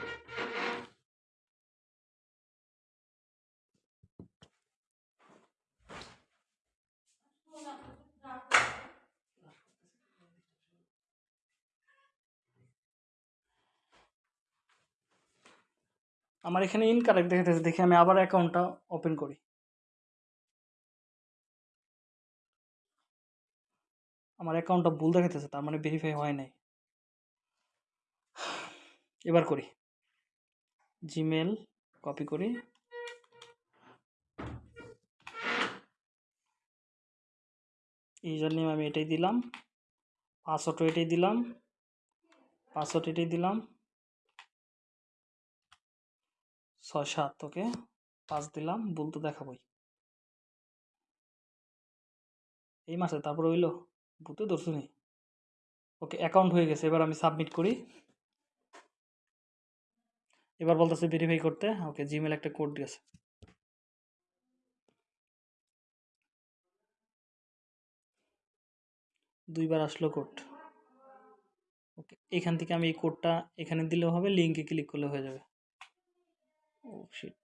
আমার এখানে ইনকারেক্ট দেখাতেছে দেখি আমি আবার অ্যাকাউন্টটা ওপেন করি। আমার অ্যাকাউন্টটা ভুল দেখাতেছে তার মানে ভেরিফাই হয় নাই। এবার করি। জিমেল কপি করি। ইউজার নেম আমি এটাই দিলাম। পাসওয়ার্ডও এটাই দিলাম। পাসওয়ার্ড এটাই দিলাম। ছয় সাত, ওকে। পাঁচ দিলাম, ভুল তো দেখাবই। এই মাসে তারপর হইল? ভূতে ধরছো নি? ওকে অ্যাকাউন্ট হয়ে গেছে, এবার আমি সাবমিট করি। এবার বলতেছে ভেরিফাই করতে। ওকে জিমেল একটা কোড দিয়েছে। দুইবার আসলো কোড ওকে এখান থেকে আমি এই কোডটা এখানে দিলেও হবে লিঙ্কে ক্লিক করলে হয়ে যাবে। ও শিট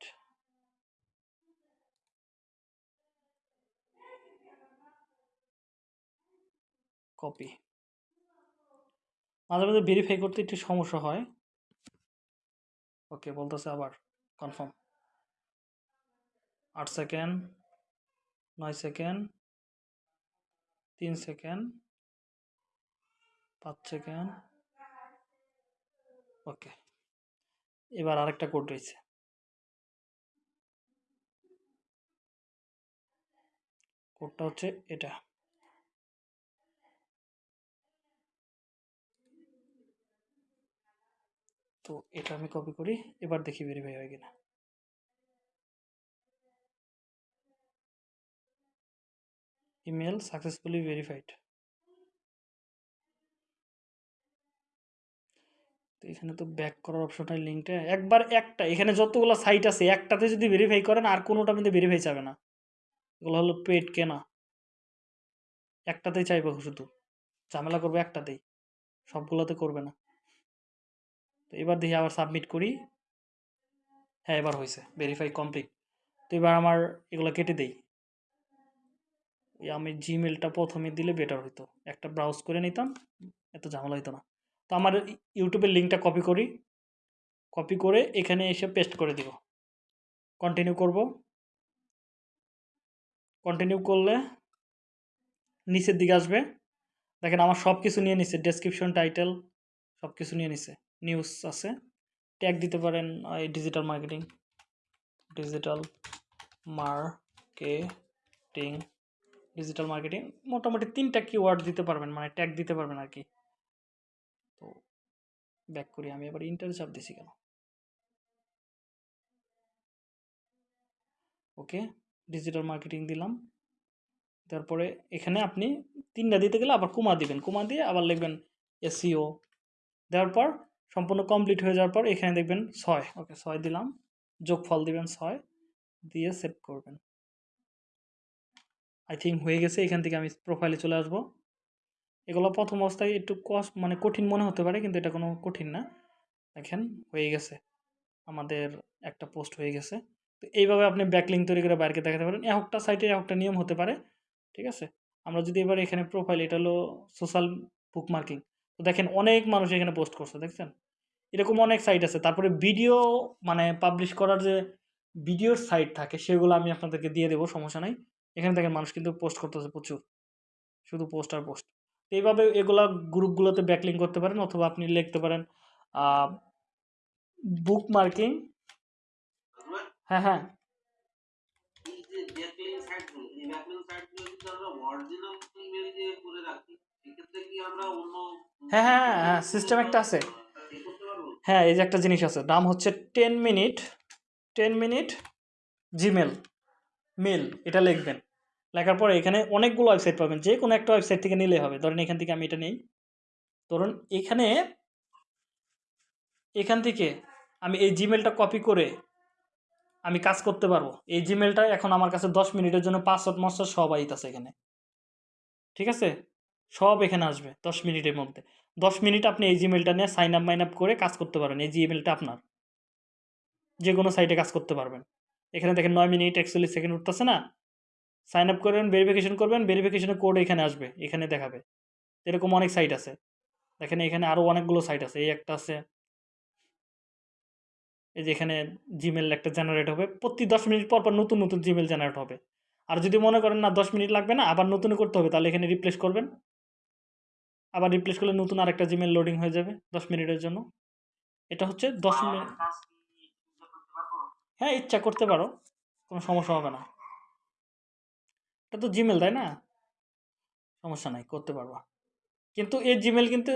কপি মাঝে মাঝে ভেরিফাই করতে একটু সমস্যা হয়। ওকে বলতেছে আবার কনফার্ম আট সেকেন্ড নয় সেকেন্ড তিন সেকেন্ড পাঁচ সেকেন্ড ওকে এবার আরেকটা কোড রয়েছে। কোডটা হচ্ছে এটা। তো এটা আমি কপি করি, এবার দেখি ভেরিফাই হয় কিনা। ইমেল সাকসেসফুলি ভেরিফাইড তো এখানে তো ব্যাক করার অপশনটা লিঙ্কটা একবার একটা, এখানে যতগুলো সাইট আছে, একটাতে যদি ভেরিফাই করেন, আর কোনোটা মধ্যে ভেরিফাই চাবে না। এগুলো হলো পেড কেনা। একটাতেই চাইবে শুধু। ঝামেলা করবে একটাতেই। সবগুলোতে করবে না। তো এবার দেখি আবার সাবমিট করি। হ্যাঁ এবার হয়েছে ভেরিফাই কমপ্লিট তো এবার আমার এগুলো কেটে দেই। আমি জিমেলটা প্রথমে দিলে বেটার হতো একটা ব্রাউজ করে নিতাম, এত ঝামেলা হতো না। তো আমার ইউটিউবের লিঙ্কটা কপি করি। কপি করে এখানে এসে পেস্ট করে দিব। কন্টিনিউ করব। কন্টিনিউ করলে নিচের দিকে আসবে। দেখেন আমার সব কিছু নিয়ে নিছে। ডেসক্রিপশন টাইটেল সব কিছু নিয়ে নিছে। নিউজ আছে। ট্যাগ দিতে পারেন, এই digital marketing digital marketing digital marketing মোটামুটি তিনটা কিওয়ার্ড দিতে পারবেন মানে ট্যাগ দিতে পারবেন আর কি। তো ব্যাক করি আমি, এবার ইন্টার চাপ দিছি কেন? ওকে ডিজিটাল মার্কেটিং দিলাম। তারপরে এখানে আপনি তিনটা দিতে গেলে আবার কুমা দিবেন, কুমা দিয়ে আবার লিখবেন এসিও দেওয়ার পর সম্পূর্ণ কমপ্লিট হয়ে যাওয়ার পর এখানে দেখবেন ছয়। ওকে ছয় দিলাম। যোগফল দিবেন ছয়, দিয়ে সেভ করবেন। আই থিঙ্ক হয়ে গেছে, এখান থেকে আমি প্রোফাইলে চলে আসব। এগুলো প্রথম অবস্থায় একটু কষ্ট মানে কঠিন মনে হতে পারে, কিন্তু এটা কোনো কঠিন না। দেখেন, হয়ে গেছে। আমাদের একটা পোস্ট হয়ে গেছে। তো এইভাবে আপনি ব্যাকলিং তৈরি করে বাইরকে দেখাতে পারেন। একটা সাইটে একটা নিয়ম হতে পারে। ঠিক আছে? আমরা যদি এবার এখানে প্রোফাইল এটা হলো সোশ্যাল বুক মার্কিং তো দেখেন, অনেক মানুষ এখানে পোস্ট করছে, দেখছেন? এরকম অনেক সাইট আছে। তারপরে ভিডিও মানে পাবলিশ করার যে ভিডিওর সাইট থাকে, সেগুলো আমি আপনাদেরকে দিয়ে দেবো, সমস্যা নাই। এখানে দেখেন মানুষ কিন্তু পোস্ট করতেছে প্রচুর। শুধু পোস্ট আর পোস্ট এইভাবে এগুলা গ্রুপগুলোতে ব্যাকলিং করতে পারেন অথবা আপনি লিখতে পারেন বুক মার্কিং হ্যাঁ হ্যাঁ। হ্যাঁ হ্যাঁ হ্যাঁ সিস্টেম একটা আছে। হ্যাঁ এই যে একটা জিনিস আছে। নাম হচ্ছে ten minute ten minute Gmail, mail, এটা লিখবেন। লেখার পরে এখানে অনেকগুলো ওয়েবসাইট পাবেন। যে কোনো একটা ওয়েবসাইট থেকে নিলে হবে। ধরেন এখান থেকে আমি এটা নেই। ধরুন এখানে, এখান থেকে আমি এই জিমেলটা কপি করে আমি কাজ করতে পারব। এই জিমেলটা এখন আমার কাছে দশ মিনিটের জন্য পাসওয়ার্ড, মাসওয়ার্ড সব আইতাছে এখানে। ঠিক আছে? সব এখানে আসবে দশ মিনিটের মধ্যে। দশ মিনিট আপনি এই জিমেলটা নিয়ে সাইন আপ মাইন আপ করে কাজ করতে পারেন। এই জিমেলটা আপনার। যে কোনো সাইটে কাজ করতে পারবেন। এখানে দেখেন নয় মিনিট, একচল্লিশ সেকেন্ড উঠতেছে না। সাইন আপ করবেন ভেরিফিকেশন করবেন ভেরিফিকেশনের কোড এখানে আসবে, এখানে দেখাবে। এরকম অনেক সাইট আছে। দেখেন এখানে আরও অনেকগুলো সাইট আছে। এই একটা আছে। এই যে এখানে জিমেল একটা জেনারেট হবে। প্রতি দশ মিনিট পর পর নতুন নতুন জিমেল জেনারেট হবে। আর যদি মনে করেন না দশ মিনিট লাগবে না, আবার নতুন করতে হবে, তাহলে এখানে রিপ্লেস করবেন। আবার রিপ্লেস করলে নতুন আরেকটা জিমেল লোডিং হয়ে যাবে দশ মিনিটের জন্য। এটা হচ্ছে দশ মিনিট। ইচ্ছা করতে পারব হ্যাঁ ইচ্ছা করতে পারো কোনো সমস্যা হবে না। এটা তো জিমেল তাই না? সমস্যা নাই করতে পারবা। কিন্তু এই জিমেল কিন্তু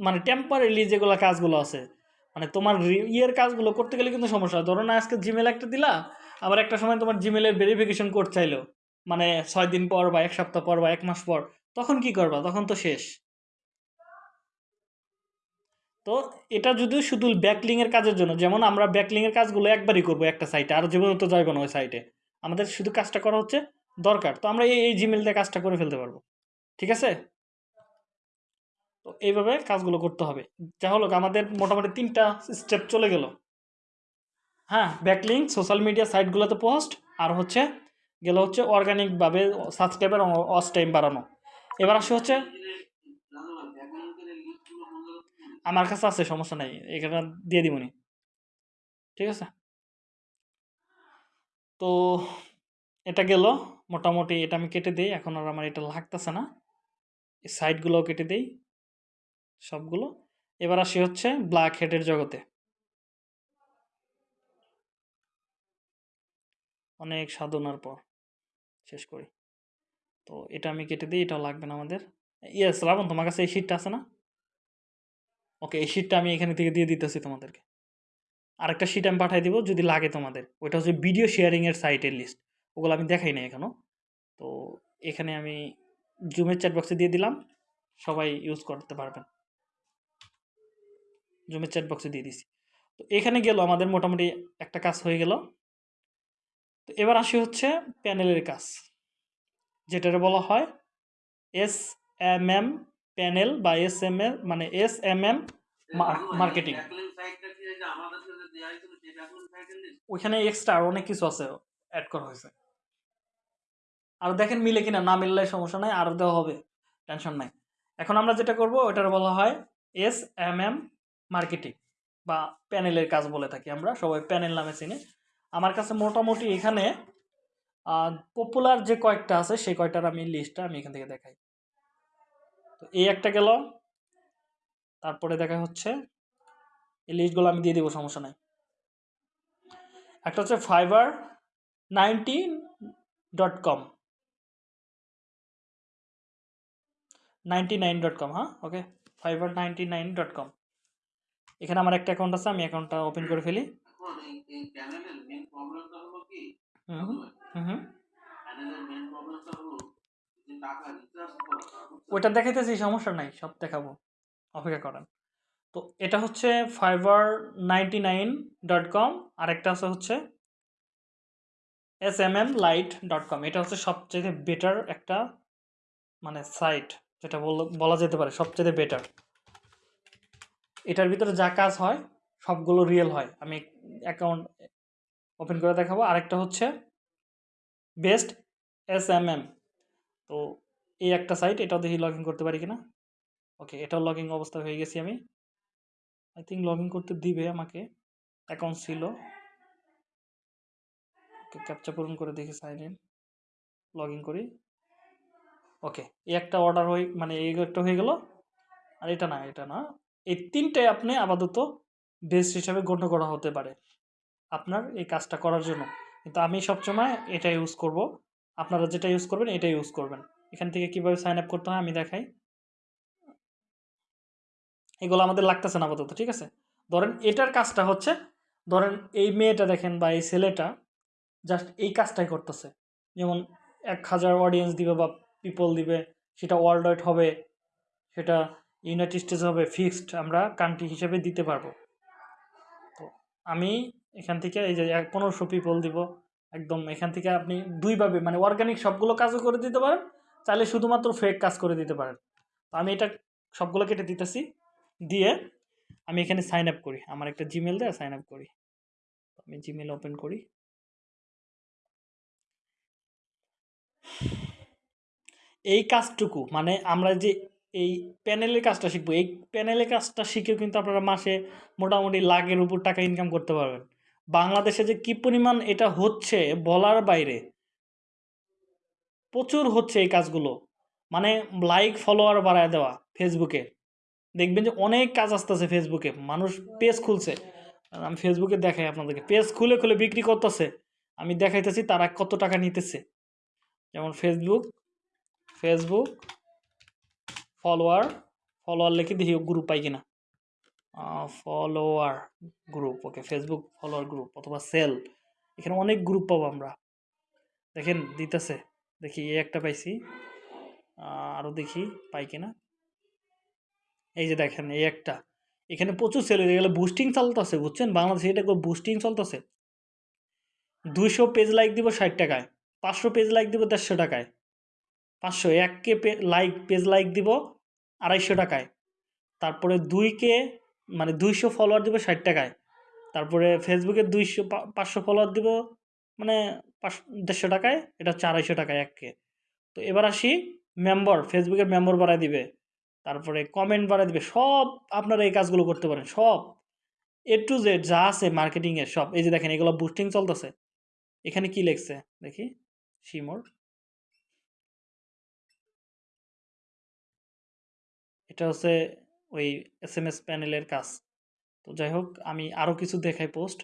মানে টেম্পারেলি যেগুলো কাজগুলো আছে মানে তোমার ইয়ের কাজগুলো করতে গেলে কিন্তু সমস্যা হয়। ধরো না আজকে জিমেল একটা দিলা আবার একটা সময় তোমার জিমেলের ভেরিফিকেশন কোড চাইলো। মানে ছয় দিন পর বা এক সপ্তাহ পর বা এক মাস পর তখন কি করবা? তখন তো শেষ। তো এটা যদি শুধু ব্যাকলিংয়ের কাজের জন্য, যেমন আমরা ব্যাকলিংয়ের কাজগুলো একবারই করব একটা সাইটে আর জীবনে তো যাইবো না ওই সাইটে আমাদের শুধু কাজটা করা হচ্ছে দরকার, তো আমরা এই এই জিমেল দিয়ে কাজটা করে ফেলতে পারব, ঠিক আছে? তো এইভাবে কাজগুলো করতে হবে। যা হলো আমাদের মোটামুটি তিনটা স্টেপ চলে গেল। হ্যাঁ ব্যাকলিং সোশ্যাল মিডিয়া সাইটগুলোতে পোস্ট আর হচ্ছে গেলে হচ্ছে অর্গানিকভাবে সাবস্ক্রাইবার অস টাইম বাড়ানো। এবার আসে হচ্ছে আমার কাছে আছে, সমস্যা নাই। এখানে দিয়ে দিবনি। ঠিক আছে? তো এটা গেল। মোটামুটি এটা আমি কেটে দিই। এখন আর আমার এটা লাগতেছে না। সাইডগুলোও কেটে দিই। সবগুলো। এবার আসি হচ্ছে ব্ল্যাক হেডের জগতে। অনেক সাধনার পর। শেষ করি। তো এটা আমি কেটে দিই। এটাও লাগবে না আমাদের। ইয়েস রাবণ তোমার কাছে এই শিটটা আছে না? ওকে, এই শিটটা আমি এখানে থেকে দিয়ে দিতেছি তোমাদেরকে। আরেকটা শিট আমি পাঠিয়ে দিব যদি লাগে তোমাদের। ওইটা হচ্ছে ভিডিও শেয়ারিংয়ের সাইটের লিস্ট ওগুলো আমি দেখাই নাই এখনও তো এখানে আমি জুমের চ্যাট বক্সে দিয়ে দিলাম। সবাই ইউজ করতে পারবেন। জুমের চ্যাট বক্সে দিয়ে দিছি। তো এখানে গেল আমাদের মোটামুটি একটা কাজ হয়ে গেল। তো এবার আসি হচ্ছে প্যানেলের কাজ। যেটারে বলা হয় এস এম এম প্যানেল বা এস এম এম মানে এস এম এম মার্কেটিং ওইখানে এক্সট্রা আর অনেক কিছু আছে অ্যাড করা হয়েছে। আর দেখেন মিলে কিনা না মিললে সমস্যা নাই আরও দেওয়া হবে টেনশন নাই। এখন আমরা যেটা করব ওটার বলা হয় এস এম এম মার্কেটিং বা প্যানেলের কাজ বলে থাকি আমরা সবাই প্যানেল নামে চিনি। আমার কাছে মোটামুটি এখানে পপুলার যে কয়েকটা আছে সেই কয়টার আমি লিস্টটা আমি এখান থেকে দেখাই। তো এই একটা গেল। তারপরে দেখা হচ্ছে, এই লিস্টগুলো আমি দিয়ে দিব, সমস্যা নাই। একটা হচ্ছে Fiverr ninety dot com ninety nine dot com হ্যাঁ? Okay Fiverr ninety nine dot com এখানে আমার একটা অ্যাকাউন্ট আছে, আমি অ্যাকাউন্টটা ওপেন করে ফেলি। হুম হুম হুম। ওইটা দেখাইতেছি, সমস্যা নাই, সব দেখাবো। অপেক্ষা করেন। তো এটা হচ্ছে Fiverr ninety nine dot com আরেকটা আছে হচ্ছে S M M light dot com এটা হচ্ছে সবচেয়ে বেটার একটা মানে সাইট যেটা বল- যেতে পারে সবচেয়ে বেটার এটার ভিতরে যা কাজ হয়, সবগুলো রিয়েল হয়। আমি অ্যাকাউন্ট ওপেন করে দেখাবো। আরেকটা হচ্ছে বেস্ট এস এম এম তো এই একটা সাইট এটাও দেখি লগ করতে পারি কিনা? ওকে এটাও লগ অবস্থা হয়ে গেছি আমি। আই থিঙ্ক লগ করতে দিবে আমাকে। অ্যাকাউন্ট ছিল। ওকে ক্যাপচা পূরণ করে দেখি সাইন ইন লগ করি। ওকে এই একটা অর্ডার হয়ে মানে এই একটা হয়ে গেল। আর এটা না এটা না। এই তিনটাই আপনি আপাতত বেস্ট হিসাবে গণ্য করা হতে পারে আপনার এই কাজটা করার জন্য। কিন্তু আমি সবসময় এটা ইউজ করব। আপনারা যেটা ইউজ করবেন এটা ইউজ করবেন। এখান থেকে কীভাবে সাইন আপ করতে হয় আমি দেখাই। এগুলো আমাদের লাগতেছে না আপাতত, ঠিক আছে? ধরেন এটার কাজটা হচ্ছে, ধরেন এই মেয়েটা দেখেন বা এই ছেলেটা জাস্ট এই কাজটাই করতেছে। যেমন এক হাজার অডিয়েন্স দিবে বা পিপল দিবে, সেটা ওয়ার্ল্ড ওয়াইড হবে, সেটা ইউনাইটেড স্টেটস হবে ফিক্সড আমরা কান্ট্রি হিসেবে দিতে পারব। তো আমি এখান থেকে এই যে পনেরোশো পিপল দিব, একদম এখান থেকে আপনি দুইভাবে মানে অর্গানিক সবগুলো কাজও করে দিতে পারেন চাইলে শুধুমাত্র ফেক কাজ করে দিতে পারেন। তো আমি এটা সবগুলো কেটে দিতেছি। দিয়ে আমি এখানে সাইন আপ করি। আমার একটা জিমেল দেয় সাইন আপ করি। আমি জিমেল ওপেন করি। এই কাজটুকু মানে আমরা যে এই প্যানেলের কাজটা শিখব, এই প্যানেলের কাজটা শিখেও কিন্তু আপনারা মাসে মোটামুটি লাখের উপর টাকা ইনকাম করতে পারবেন। বাংলাদেশে যে কী পরিমাণ এটা হচ্ছে বলার বাইরে প্রচুর হচ্ছে এই কাজগুলো। মানে লাইক ফলোয়ার বাড়ায় দেওয়া ফেসবুকে দেখবেন যে অনেক কাজ আসতেছে ফেসবুকে মানুষ পেজ খুলছে। আমি ফেসবুকে দেখাই আপনাদেরকে। পেজ খুলে খুলে বিক্রি করতেছে। আমি দেখাইতেছি তারা কত টাকা নিতেছে। যেমন ফেসবুক ফেসবুক ফলোয়ার ফলোয়ার লিখে দেখি গ্রুপ পাই কিনা। Follower group okay Facebook follower group অথবা সেল এখানে অনেক গ্রুপ পাবো আমরা। দেখেন, দিতেছে। দেখি এই একটা পাইছি। আরও দেখি পাই কিনা। এই যে দেখেন, এই একটা। এখানে প্রচুর সেল হয়ে গেলে। বুস্টিং চলতেছে, বুঝছেন? বাংলাদেশে এটা বুস্টিং চলতেছে। দুইশো পেজ লাইক দিব ষাট টাকায়। পাঁচশো পেজ লাইক দিব দেড়শো টাকায়। পাঁচশো এক কে লাইক পেজ লাইক দিব আড়াইশো টাকায়। তারপরে দুই কে মানে দুইশো ফলোয়ার দিব ষাট টাকায়। তারপরে ফেসবুকে দুইশো পাঁচশো ফলোয়ার দিব মানে পাঁচ, দেড়শো টাকায়, এটা হচ্ছে আড়াইশো টাকায় এক কে। তো এবার আসি মেম্বার ফেসবুকের মেম্বার বাড়ায় দিবে। তারপরে কমেন্ট বাড়ায় দিবে, সব আপনারা এই কাজগুলো করতে পারেন, সব। এ টু জেড যা আছে মার্কেটিংয়ের সব। এই যে দেখেন, এগুলো বুস্টিং চলতেছে। এখানে কি লেখছে? দেখি শিমোর এটা হচ্ছে ওই এস এম এস প্যানেলের কাজ। তো যাই হোক, আমি আরও কিছু দেখাই পোস্ট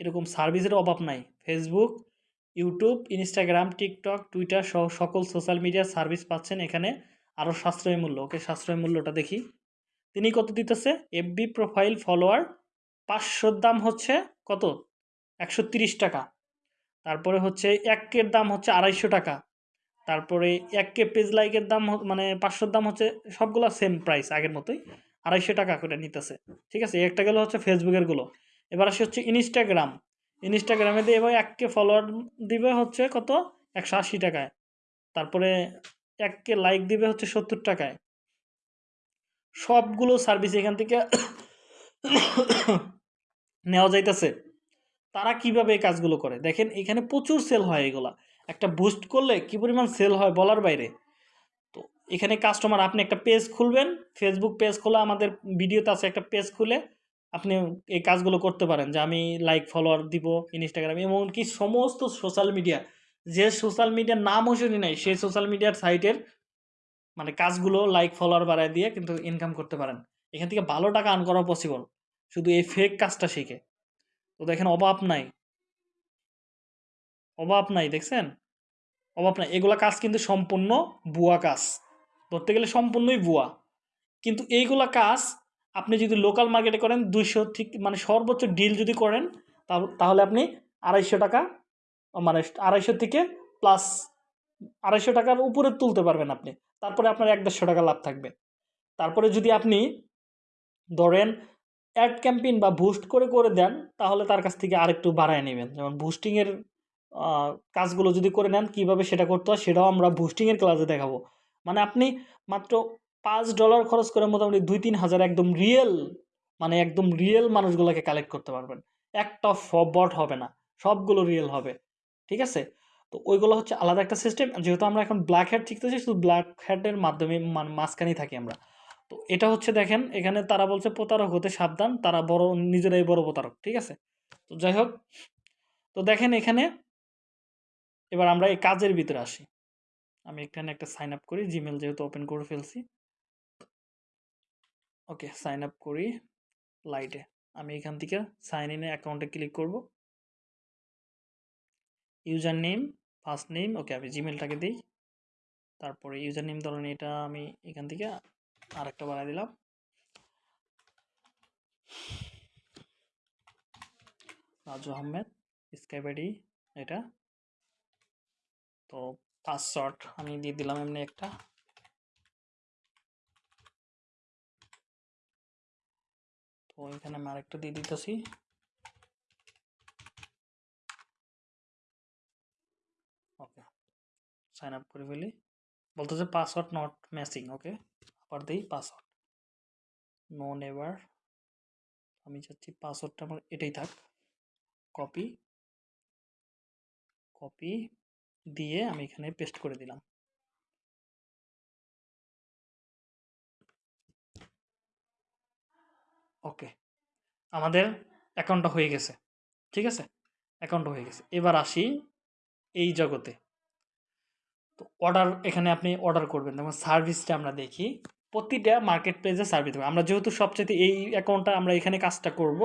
এরকম সার্ভিসের অভাব নাই। Facebook YouTube Instagram TikTok Twitter সহ সকল সোশ্যাল মিডিয়ার সার্ভিস পাচ্ছেন এখানে আরও সাশ্রয় মূল্য। ওকে সাশ্রয় মূল্যটা দেখি। তিনি কত দিতেছে? এফবি প্রোফাইল ফলোয়ার পাঁচশোর দাম হচ্ছে কত? একশো টাকা। তারপরে হচ্ছে এক কের দাম হচ্ছে আড়াইশো টাকা। তারপরে এক কে পেজ লাইকের দাম মানে পাঁচশোর দাম হচ্ছে সবগুলো সেম প্রাইস আগের মতোই। আড়াইশো টাকা করে নিতেছে। ঠিক আছে? একটা গেলো হচ্ছে ফেসবুকেরগুলো। এবার আসি হচ্ছে ইনস্টাগ্রাম ইনস্টাগ্রামে দিয়ে এবার এক কে ফলোয়ার দিবে হচ্ছে কত? একশো আশি টাকায়। তারপরে এক কে লাইক দিবে হচ্ছে সত্তর টাকায়। সবগুলো সার্ভিস এখান থেকে নেওয়া যাইতেছে। তারা কীভাবে এই কাজগুলো করে? দেখেন, এখানে প্রচুর সেল হয় এগুলা। একটা বুস্ট করলে কি পরিমাণ সেল হয় বলার বাইরে? তো এখানে কাস্টমার আপনি একটা পেজ খুলবেন। ফেসবুক পেজ খোলা, আমাদের ভিডিওতে আছে একটা পেজ খুলে। আপনি এই কাজগুলো করতে পারেন যে আমি লাইক ফলোয়ার দিব ইনস্টাগ্রাম এমনকি সমস্ত সোশ্যাল মিডিয়া যে সোশ্যাল মিডিয়ার নামও শুনি নাই, সেই সোশ্যাল মিডিয়ার সাইটের মানে কাজগুলো লাইক ফলোয়ার বাড়ায় দিয়ে কিন্তু ইনকাম করতে পারেন। এখান থেকে ভালো টাকা আর্ন করা পসিবল শুধু এই ফেক কাজটা শিখে। তো দেখেন অভাব নাই। অভাব নাই, দেখছেন? অভাব নাই। এগুলা কাজ কিন্তু সম্পূর্ণ বুয়া কাজ। ধরতে গেলে সম্পূর্ণই বুয়া কিন্তু এইগুলা কাজ আপনি যদি লোকাল মার্কেটে করেন দুইশো ঠিক মানে সর্বোচ্চ ডিল যদি করেন তাহলে আপনি আড়াইশো টাকা মানে আড়াইশো থেকে প্লাস আড়াইশো টাকার উপরে তুলতে পারবেন আপনি। তারপরে আপনার এক দেড়শো টাকা লাভ থাকবে। তারপরে যদি আপনি ধরেন অ্যাড ক্যাম্পেইন বা বুস্ট করে করে দেন, তাহলে তার কাছ থেকে আরেকটু বাড়ায় নেবেন। যেমন বুস্টিংয়ের কাজগুলো যদি করে নেন, কীভাবে সেটা করতে হয়, সেটাও আমরা বুস্টিংয়ের ক্লাসে দেখাবো। মানে আপনি মাত্র পাঁচ ডলার খরচ করে মোটামুটি দুই তিন হাজার একদম রিয়েল মানে একদম রিয়েল মানুষগুলোকে কালেক্ট করতে পারবেন। একটা বট হবে না, সবগুলো রিয়েল হবে, ঠিক আছে? তো ওইগুলো হচ্ছে আলাদা একটা সিস্টেম যেহেতু আমরা এখন ব্ল্যাক হ্যাট শিখতেছি, শুধু ব্ল্যাক হ্যাটের মাধ্যমে মাঝখানেই থাকি আমরা। তো এটা হচ্ছে দেখেন, এখানে তারা বলছে প্রতারক হতে সাবধান, তারা বড়, নিজেরাই বড় প্রতারক, ঠিক আছে? তো যাই হোক, তো দেখেন এখানে, এবার আমরা এই কাজের ভিতরে আসি। আমি এখানে একটা সাইন আপ করি জিমেল যেহেতু ওপেন করে ফেলছি। ওকে সাইন আপ করি। লাইটে আমি এখান থেকে সাইন ইনে অ্যাকাউন্টে ক্লিক করব। User name first name okay, আমি জিমেলটাকে দিই। তারপরে ইউজার নেম ধরেন এটা আমি এখান থেকে আরেকটা বাড়াই দিলাম। রাজু আহমেদ স্কাইপ আইডি এটা। তো পাসওয়ার্ড আমি দিয়ে দিলাম এমনি একটা। তো এখানে আমি আরেকটা দিয়ে দিতেছি। ওকে সাইন আপ করে ফেলি। বলতেছে পাসওয়ার্ড নট ম্যাচিং ওকে? আবার দিই পাসওয়ার্ড নো নেভার আমি চাচ্ছি পাসওয়ার্ডটা আমার এটাই থাক। কপি কপি দিয়ে আমি এখানে পেস্ট করে দিলাম। ওকে, আমাদের অ্যাকাউন্টটা হয়ে গেছে, ঠিক আছে? অ্যাকাউন্টটা হয়ে গেছে। এবার আসি এই জগতে। তো অর্ডার এখানে আপনি অর্ডার করবেন। যেমন সার্ভিসটা আমরা দেখি, প্রতিটা মার্কেট প্লেসে সার্ভিস হবে আমরা যেহেতু সবচেয়ে এই অ্যাকাউন্টটা আমরা এখানে কাজটা করব,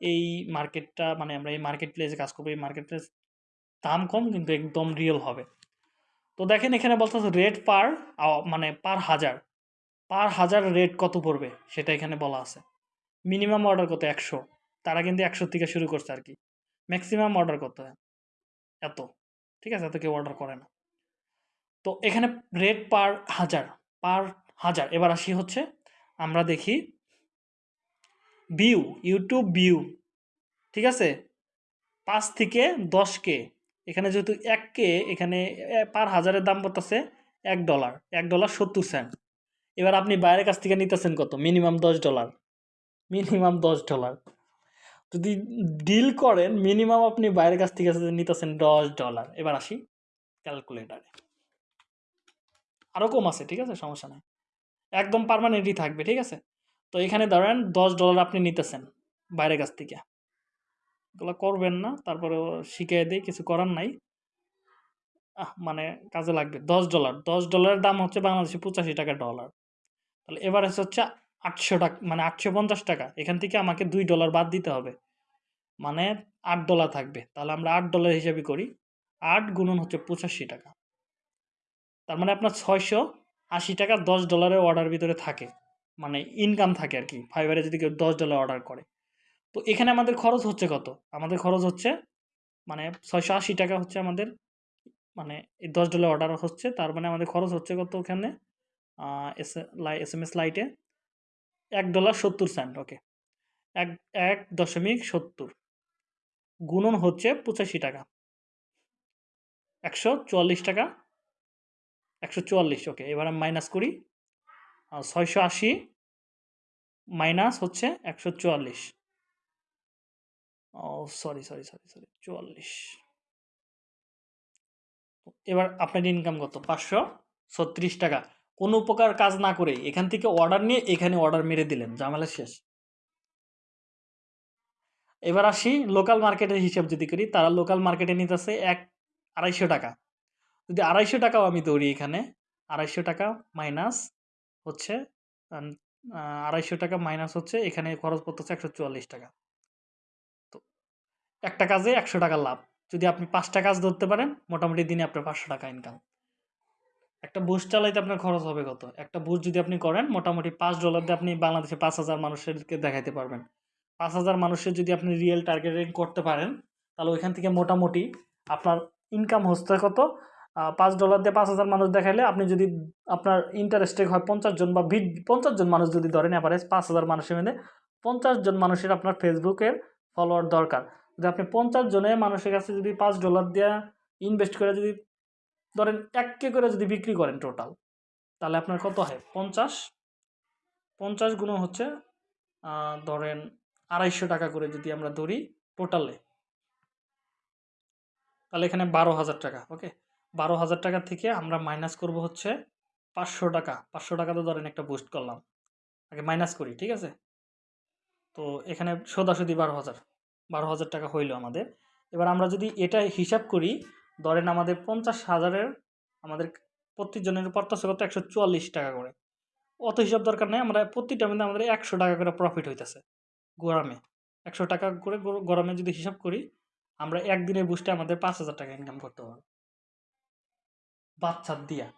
এই মার্কেটটা মানে আমরা এই মার্কেট প্লেসে কাজ করব, এই মার্কেট প্লেস দাম কম কিন্তু একদম রিয়েল হবে। তো দেখেন এখানে বলতেছে রেট পার মানে পার হাজার। পার হাজার রেট কত পড়বে? সেটা এখানে বলা আছে। মিনিমাম অর্ডার কত? একশো। তারা কিন্তু একশো থেকে শুরু করছে আর কি। ম্যাক্সিমাম অর্ডার করতে হয় এত। ঠিক আছে? এত কেউ অর্ডার করে না। তো এখানে রেট পার হাজার পার হাজার। এবার আসি হচ্ছে, আমরা দেখি ভিউ ইউটিউব ভিউ ঠিক আছে? পাঁচ থেকে দশ কে। এখানে যেহেতু এক কে, এখানে পার হাজারের দাম পড়তেছে এক ডলার এক ডলার সত্তর সেন্ট এবার আপনি বাইরের কাছ থেকে নিতেছেন কত? মিনিমাম দশ ডলার মিনিমাম দশ ডলার। যদি ডিল করেন, মিনিমাম আপনি বাইরের কাছ থেকে নিতেছেন দশ ডলার। এবার আসি ক্যালকুলেটারে আরও কম আছে, ঠিক আছে? সমস্যা নাই। একদম পারমানেন্টই থাকবে, ঠিক আছে? তো এখানে ধরেন দশ ডলার আপনি নিতেছেন বাইরের কাছ থেকে। এগুলো করবেন না, তারপরে শিখিয়ে দিই, কিছু করার নাই। মানে কাজে লাগবে। দশ ডলার। দশ ডলারের দাম হচ্ছে বাংলাদেশে পঁচাশি টাকা ডলার। তাহলে এভারেজ হচ্ছে আটশো টাকা মানে আটশো পঞ্চাশ টাকা। এখান থেকে আমাকে দুই ডলার বাদ দিতে হবে। মানে আট ডলার থাকবে। তাহলে আমরা আট ডলার হিসাবে করি। আট গুণন হচ্ছে পঁচাশি টাকা। তার মানে আপনার ছয়শো আশি টাকা দশ ডলারের অর্ডার ভিতরে থাকে। মানে ইনকাম থাকে আর কি। ফাইবারে যদি কেউ দশ ডলার অর্ডার করে। তো এখানে আমাদের খরচ হচ্ছে কত? আমাদের খরচ হচ্ছে মানে ছয়শো আশি টাকা হচ্ছে আমাদের মানে এই দশ ডলার অর্ডার হচ্ছে। তার মানে আমাদের খরচ হচ্ছে কত ওখানে? এস এস, এম, এস লাইটে এক ডলার সত্তর সেন্ট ওকে এক এক দশমিক সত্তর। গুণন হচ্ছে পঁচাশি টাকা। একশো চুয়াল্লিশ টাকা। একশো চুয়াল্লিশ ওকে এবার আমি মাইনাস করি। ছয়শো আশি মাইনাস হচ্ছে একশো চুয়াল্লিশ। ও সরি সরি সরি সরি চুয়াল্লিশ। এবার আপনার ইনকাম কত? পাঁচশো ছত্রিশ টাকা। কোনো প্রকার কাজ না করে এখান থেকে অর্ডার নিয়ে এখানে অর্ডার মেরে দিলেন। ঝামেলা শেষ। এবার আসি লোকাল মার্কেটের হিসাব যদি করি, তারা লোকাল মার্কেটে নিতেছে এক আড়াইশো টাকা। যদি আড়াইশো টাকাও আমি ধরি এখানে, আড়াইশো টাকা মাইনাস হচ্ছে আড়াইশো টাকা মাইনাস হচ্ছে, এখানে খরচ পড়তেছে একশো চুয়াল্লিশ টাকা। তো একটা কাজে একশো টাকা লাভ। যদি আপনি পাঁচটা কাজ ধরতে পারেন, মোটামুটি দিনে আপনার পাঁচশো টাকা ইনকাম একটা বুস্ট চালাইতে আপনার খরচ হবে কত? একটা বুস্ট যদি আপনি করেন, মোটামুটি পাঁচ ডলার দিয়ে আপনি বাংলাদেশে পাঁচ হাজার মানুষেরকে দেখাইতে পারবেন। পাঁচ হাজার মানুষের যদি আপনি রিয়েল টার্গেটিং করতে পারেন, তাহলে ওইখান থেকে মোটামুটি আপনার ইনকাম হচ্ছে কত? পাঁচ ডলার দিয়ে পাঁচ হাজার মানুষ দেখাইলে আপনি যদি আপনার ইন্টারেস্টেড হয় পঞ্চাশ জন বা বিশ, পঞ্চাশ জন মানুষ যদি ধরেন অ্যাভারেজ পাঁচ হাজার মানুষের মধ্যে, পঞ্চাশ জন মানুষের আপনার ফেসবুকের ফলোয়ার দরকার। যদি আপনি পঞ্চাশ জনের মানুষের কাছে যদি পাঁচ ডলার দিয়ে ইনভেস্ট করে যদি ধরেন এক কে করে যদি বিক্রি করেন টোটাল তাহলে আপনার কত হয়? পঞ্চাশ। পঞ্চাশ গুণ হচ্ছে ধরেন আড়াইশো টাকা করে যদি আমরা ধরি টোটালে তাহলে এখানে বারো হাজার টাকা ওকে বারো হাজার টাকা থেকে আমরা মাইনাস করব হচ্ছে পাঁচশো টাকা। পাঁচশো টাকা তো ধরেন একটা বুস্ট করলাম। আগে মাইনাস করি, ঠিক আছে? তো এখানে সোদাসুদি বারো হাজার। বারো হাজার টাকা হইল আমাদের। এবার আমরা যদি এটা হিসাব করি ধরেন আমাদের পঞ্চাশ হাজারের আমাদের প্রতিজনের পড়তেছে কত? একশো চুয়াল্লিশ টাকা করে। অত হিসাব দরকার নেই, আমরা প্রতিটা মধ্যে আমাদের একশো টাকা করে প্রফিট হইতেছে গরমে। একশো টাকা করে গরমে যদি হিসাব করি, আমরা একদিনের বুস্টে আমাদের পাঁচ হাজার টাকা ইনকাম করতে পারব। বাচ্চার দিয়া।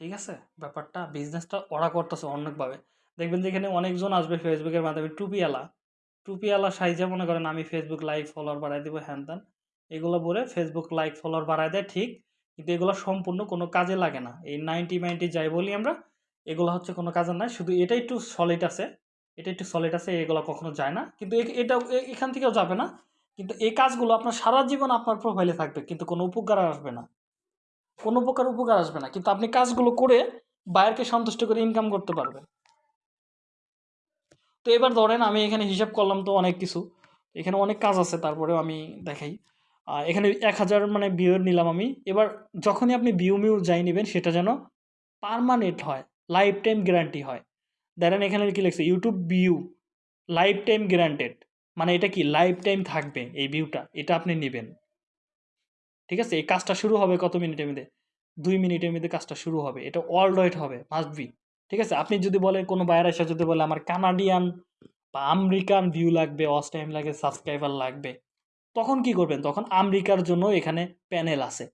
ঠিক আছে? ব্যাপারটা বিজনেসটা ওরা করতেছে অনেকভাবে। দেখবেন যে এখানে অনেকজন আসবে ফেসবুকের মাধ্যমে টুপিওয়ালা। টুপিওয়ালা সাইজে মনে করেন আমি ফেসবুক লাইক ফলোয়ার বাড়াই দেবো, হ্যান ত্যান। এগুলো বলে ফেসবুক লাইক ফলোয়ার বাড়ায় দেয়, ঠিক। কিন্তু এগুলো সম্পূর্ণ কোনো কাজে লাগে না। এই নাইনটি মাইনটি যাই বলি আমরা, এগুলো হচ্ছে কোনো কাজে নাই। শুধু এটা একটু সলিড আছে। এটা একটু সলিড আছে, এগুলো কখনো যায় না। কিন্তু এটা এখান থেকেও যাবে না। কিন্তু এই কাজগুলো আপনার সারা জীবন আপনার প্রোফাইলে থাকবে, কিন্তু কোনো উপকার আসবে না। কোনো প্রকার উপকার আসবে না। কিন্তু আপনি কাজগুলো করে বায়ারকে সন্তুষ্ট করে ইনকাম করতে পারবেন। তো এবার ধরেন আমি এখানে হিসাব করলাম তো অনেক কিছু। এখানে অনেক কাজ আছে, তারপরেও আমি দেখাই। এখানে এক হাজার মানে ভিউর নিলাম আমি। এবার যখনই আপনি ভিউ মিউ যাই নেবেন, সেটা যেন পারমানেন্ট হয় লাইফ টাইম গ্যারান্টি হয়। দেখেন এখানে কি লিখছে YouTube view lifetime guaranteed মানে এটা কি লাইফ টাইম থাকবে এই ভিউটা এটা আপনি নেবেন। ঠিক আছে? এই কাজটা শুরু হবে কত মিনিটের মধ্যে? দুই মিনিটের মধ্যে কাজটা শুরু হবে। এটা ওয়ার্ল্ড ওয়াইড হবে মাস্ট বি ঠিক আছে? আপনি যদি বলেন, কোনো বায়ার এসে যদি বলে, আমার কানাডিয়ান বা আমেরিকান ভিউ লাগবে অস টাইম লাগে সাবস্ক্রাইবার লাগবে, তখন কি করবেন? তখন আমেরিকার জন্য এখানে প্যানেল আছে।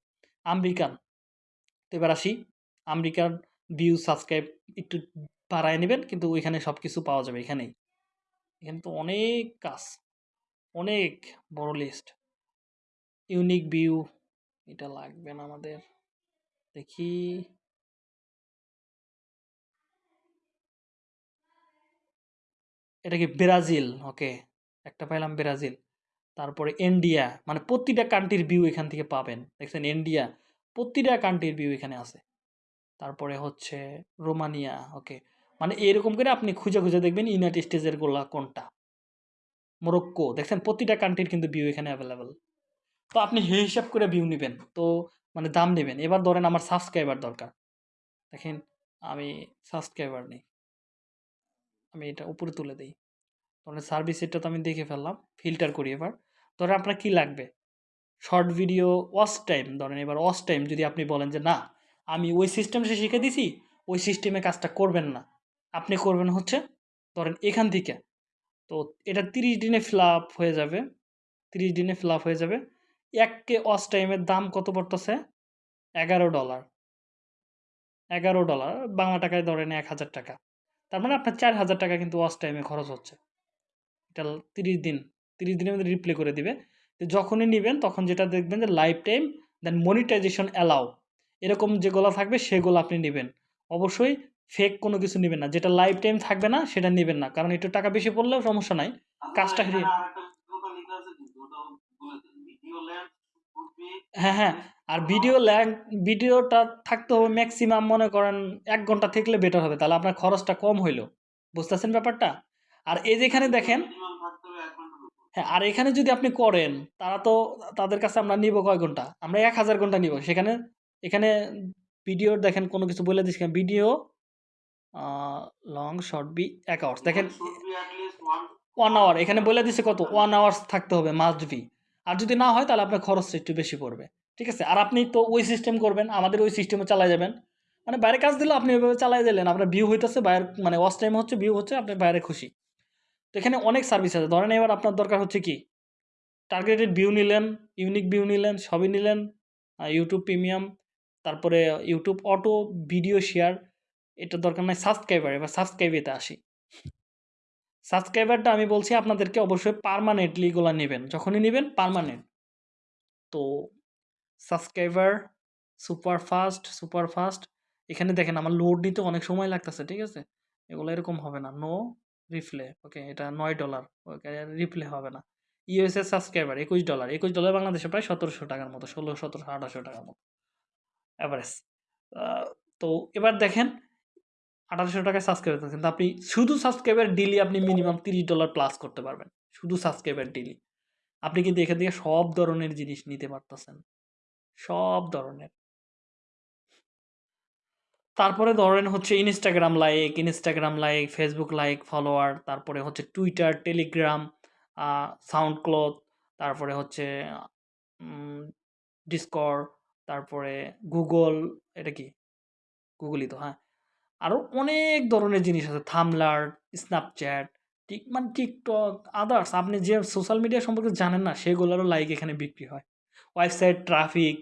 আমেরিকান। তো এবার আসি। আমেরিকান ভিউ সাবস্ক্রাইব একটু বাড়ায় নেবেন, কিন্তু ওইখানে সব কিছু পাওয়া যাবে এখানেই। এখানে তো অনেক কাজ, অনেক বড় লিস্ট ইউনিক ভিউ এটা লাগবে না আমাদের। দেখি। এটা কি ব্রাজিল? ওকে, একটা পাইলাম ব্রাজিল। তারপরে ইন্ডিয়া মানে প্রতিটা কান্ট্রির ভিউ এখান থেকে পাবেন। দেখছেন ইন্ডিয়া, প্রতিটা কান্ট্রির ভিউ এখানে আছে। তারপরে হচ্ছে রোমানিয়া, ওকে। মানে এরকম করে আপনি খুঁজে খুঁজে দেখবেন ইউনাইটেড স্টেজের গোলা কোনটা। মরক্কো, দেখছেন প্রতিটা কান্ট্রির কিন্তু ভিউ এখানে অ্যাভেলেবেল তো আপনি হিসাব করে ভিউ নেবেন। তো মানে দাম নেবেন। এবার ধরেন আমার সাবস্ক্রাইবার দরকার। দেখেন, আমি সাবস্ক্রাইবার নেই। আমি এটা উপরে তুলে দিই। ধরেন সার্ভিস এটা তো আমি দেখে ফেললাম ফিল্টার করি এবার। ধরেন আপনার কি লাগবে? শর্ট ভিডিও ওয়াচ টাইম ধরেন এবার ওয়াচ টাইম যদি আপনি বলেন যে, না, আমি ওই সিস্টেমটা শিখে দিছি, ওই সিস্টেমে কাজটা করবেন না। আপনি করবেন হচ্ছে, ধরেন এখান থেকে। তো এটা তিরিশ দিনে ফ্লাপ হয়ে যাবে, তিরিশ দিনে ফ্লাপ হয়ে যাবে। এককে ওয়াচ টাইমের দাম কত পড়তেছে? এগারো ডলার এগারো ডলার বাংলা টাকায় ধরেন এক হাজার টাকা। তার মানে আপনার চার হাজার টাকা কিন্তু ওয়াচ টাইমে খরচ হচ্ছে। এটা তিরিশ দিন তিরিশ দিনের মধ্যে রিপ্লে করে দিবে। তো যখনই নেবেন তখন যেটা দেখবেন যে লাইফ টাইম দেন মনিটাইজেশন অ্যালাউ এরকম যেগুলো থাকবে সেগুলো আপনি নেবেন। অবশ্যই ফেক কোনো কিছু নেবেন না। যেটা লাইফ টাইম থাকবে না সেটা নেবেন না। কারণ একটু টাকা বেশি পড়লেও সমস্যা নাই। কাজটা হেরিয়ে- হ্যাঁ হ্যাঁ। আর ভিডিও ল্যাগ ভিডিওটা থাকতে হবে ম্যাক্সিমাম মনে করেন এক ঘণ্টা থাকলে বেটার হবে। তাহলে আপনার খরচটা কম হইল। বুঝতেছেন ব্যাপারটা? আর এই যেখানে দেখেন হ্যাঁ আর এখানে যদি আপনি করেন তারা তো তাদের কাছে আমরা নিব কয় ঘণ্টা? আমরা এক হাজার ঘণ্টা নিব। সেখানে এখানে ভিডিওর দেখেন কোনো কিছু বলে দিচ্ছি ভিডিও লং শর্ট বি এক আওয়ার্স দেখেন ওয়ান আওয়ার এখানে বলে দিছে কত? ওয়ান আওয়ার্স থাকতে হবে মাস্ট বি আর যদি না হয়, তাহলে আপনার খরচটা একটু বেশি পড়বে। ঠিক আছে? আর আপনি তো ওই সিস্টেম করবেন, আমাদের ওই সিস্টেমে চালাই যাবেন। মানে বাইরে কাজ দিলে আপনি ওইভাবে চালাই দিলেন, আপনার ভিউ হইতেছে, বাইরে মানে ওয়াশ টাইম হচ্ছে ভিউ হচ্ছে, আপনি বাইরে খুশি। তো এখানে অনেক সার্ভিস আছে। ধরেন এবার আপনার দরকার হচ্ছে কি? টার্গেটেড ভিউ নিলেন ইউনিক ভিউ নিলেন, সবই নিলেন ইউটিউব প্রিমিয়াম তারপরে ইউটিউব অটো ভিডিও শেয়ার এটা দরকার নাই সাবস্ক্রাইবার এবার সাবস্ক্রাইবেতে আসি। সাবস্ক্রাইবারটা আমি বলছি আপনাদেরকে অবশ্যই পারমানেন্টলি এগুলো নেবেন, যখনই নেবেন পারমানেন্ট তো subscriber super fast super fast এখানে দেখেন আমার লোড নিতে অনেক সময় লাগতেছে, ঠিক আছে? এগুলো এরকম হবে না নো রিপ্লে ওকে এটা নয় ডলার ওকে রিপ্লে হবে না। ইউএসএ সাবস্ক্রাইবার একুশ ডলার একুশ ডলার বাংলাদেশে প্রায় সতেরোশো টাকার মতো, ষোলো, সতেরোশো, আঠারোশো টাকার মতো অ্যাভারেজ তো এবার দেখেন আঠারোশো টাকায় সাবস্ক্রাইব কিন্তু আপনি শুধু সাবস্ক্রাইবার ডিলি আপনি মিনিমাম তিরিশ ডলার প্লাস করতে পারবেন। শুধু সাবস্ক্রাইবার ডিলি আপনি কিন্তু এখান থেকে সব ধরনের জিনিস নিতে পারতেছেন। সব ধরনের। তারপরে ধরেন হচ্ছে Instagram like Instagram like Facebook like follower তারপরে হচ্ছে টুইটার টেলিগ্রাম সাউন্ড ক্লথ তারপরে হচ্ছে ডিসকর তারপরে গুগল এটা কি? গুগলই তো হ্যাঁ। আরও অনেক ধরনের জিনিস আছে। থামলার স্ন্যাপচ্যাট টিক মানে টিকটক আদার্স আপনি যে সোশ্যাল মিডিয়া সম্পর্কে জানেন না, সেগুলোরও লাইক এখানে বিক্রি হয়। ওয়েবসাইট ট্রাফিক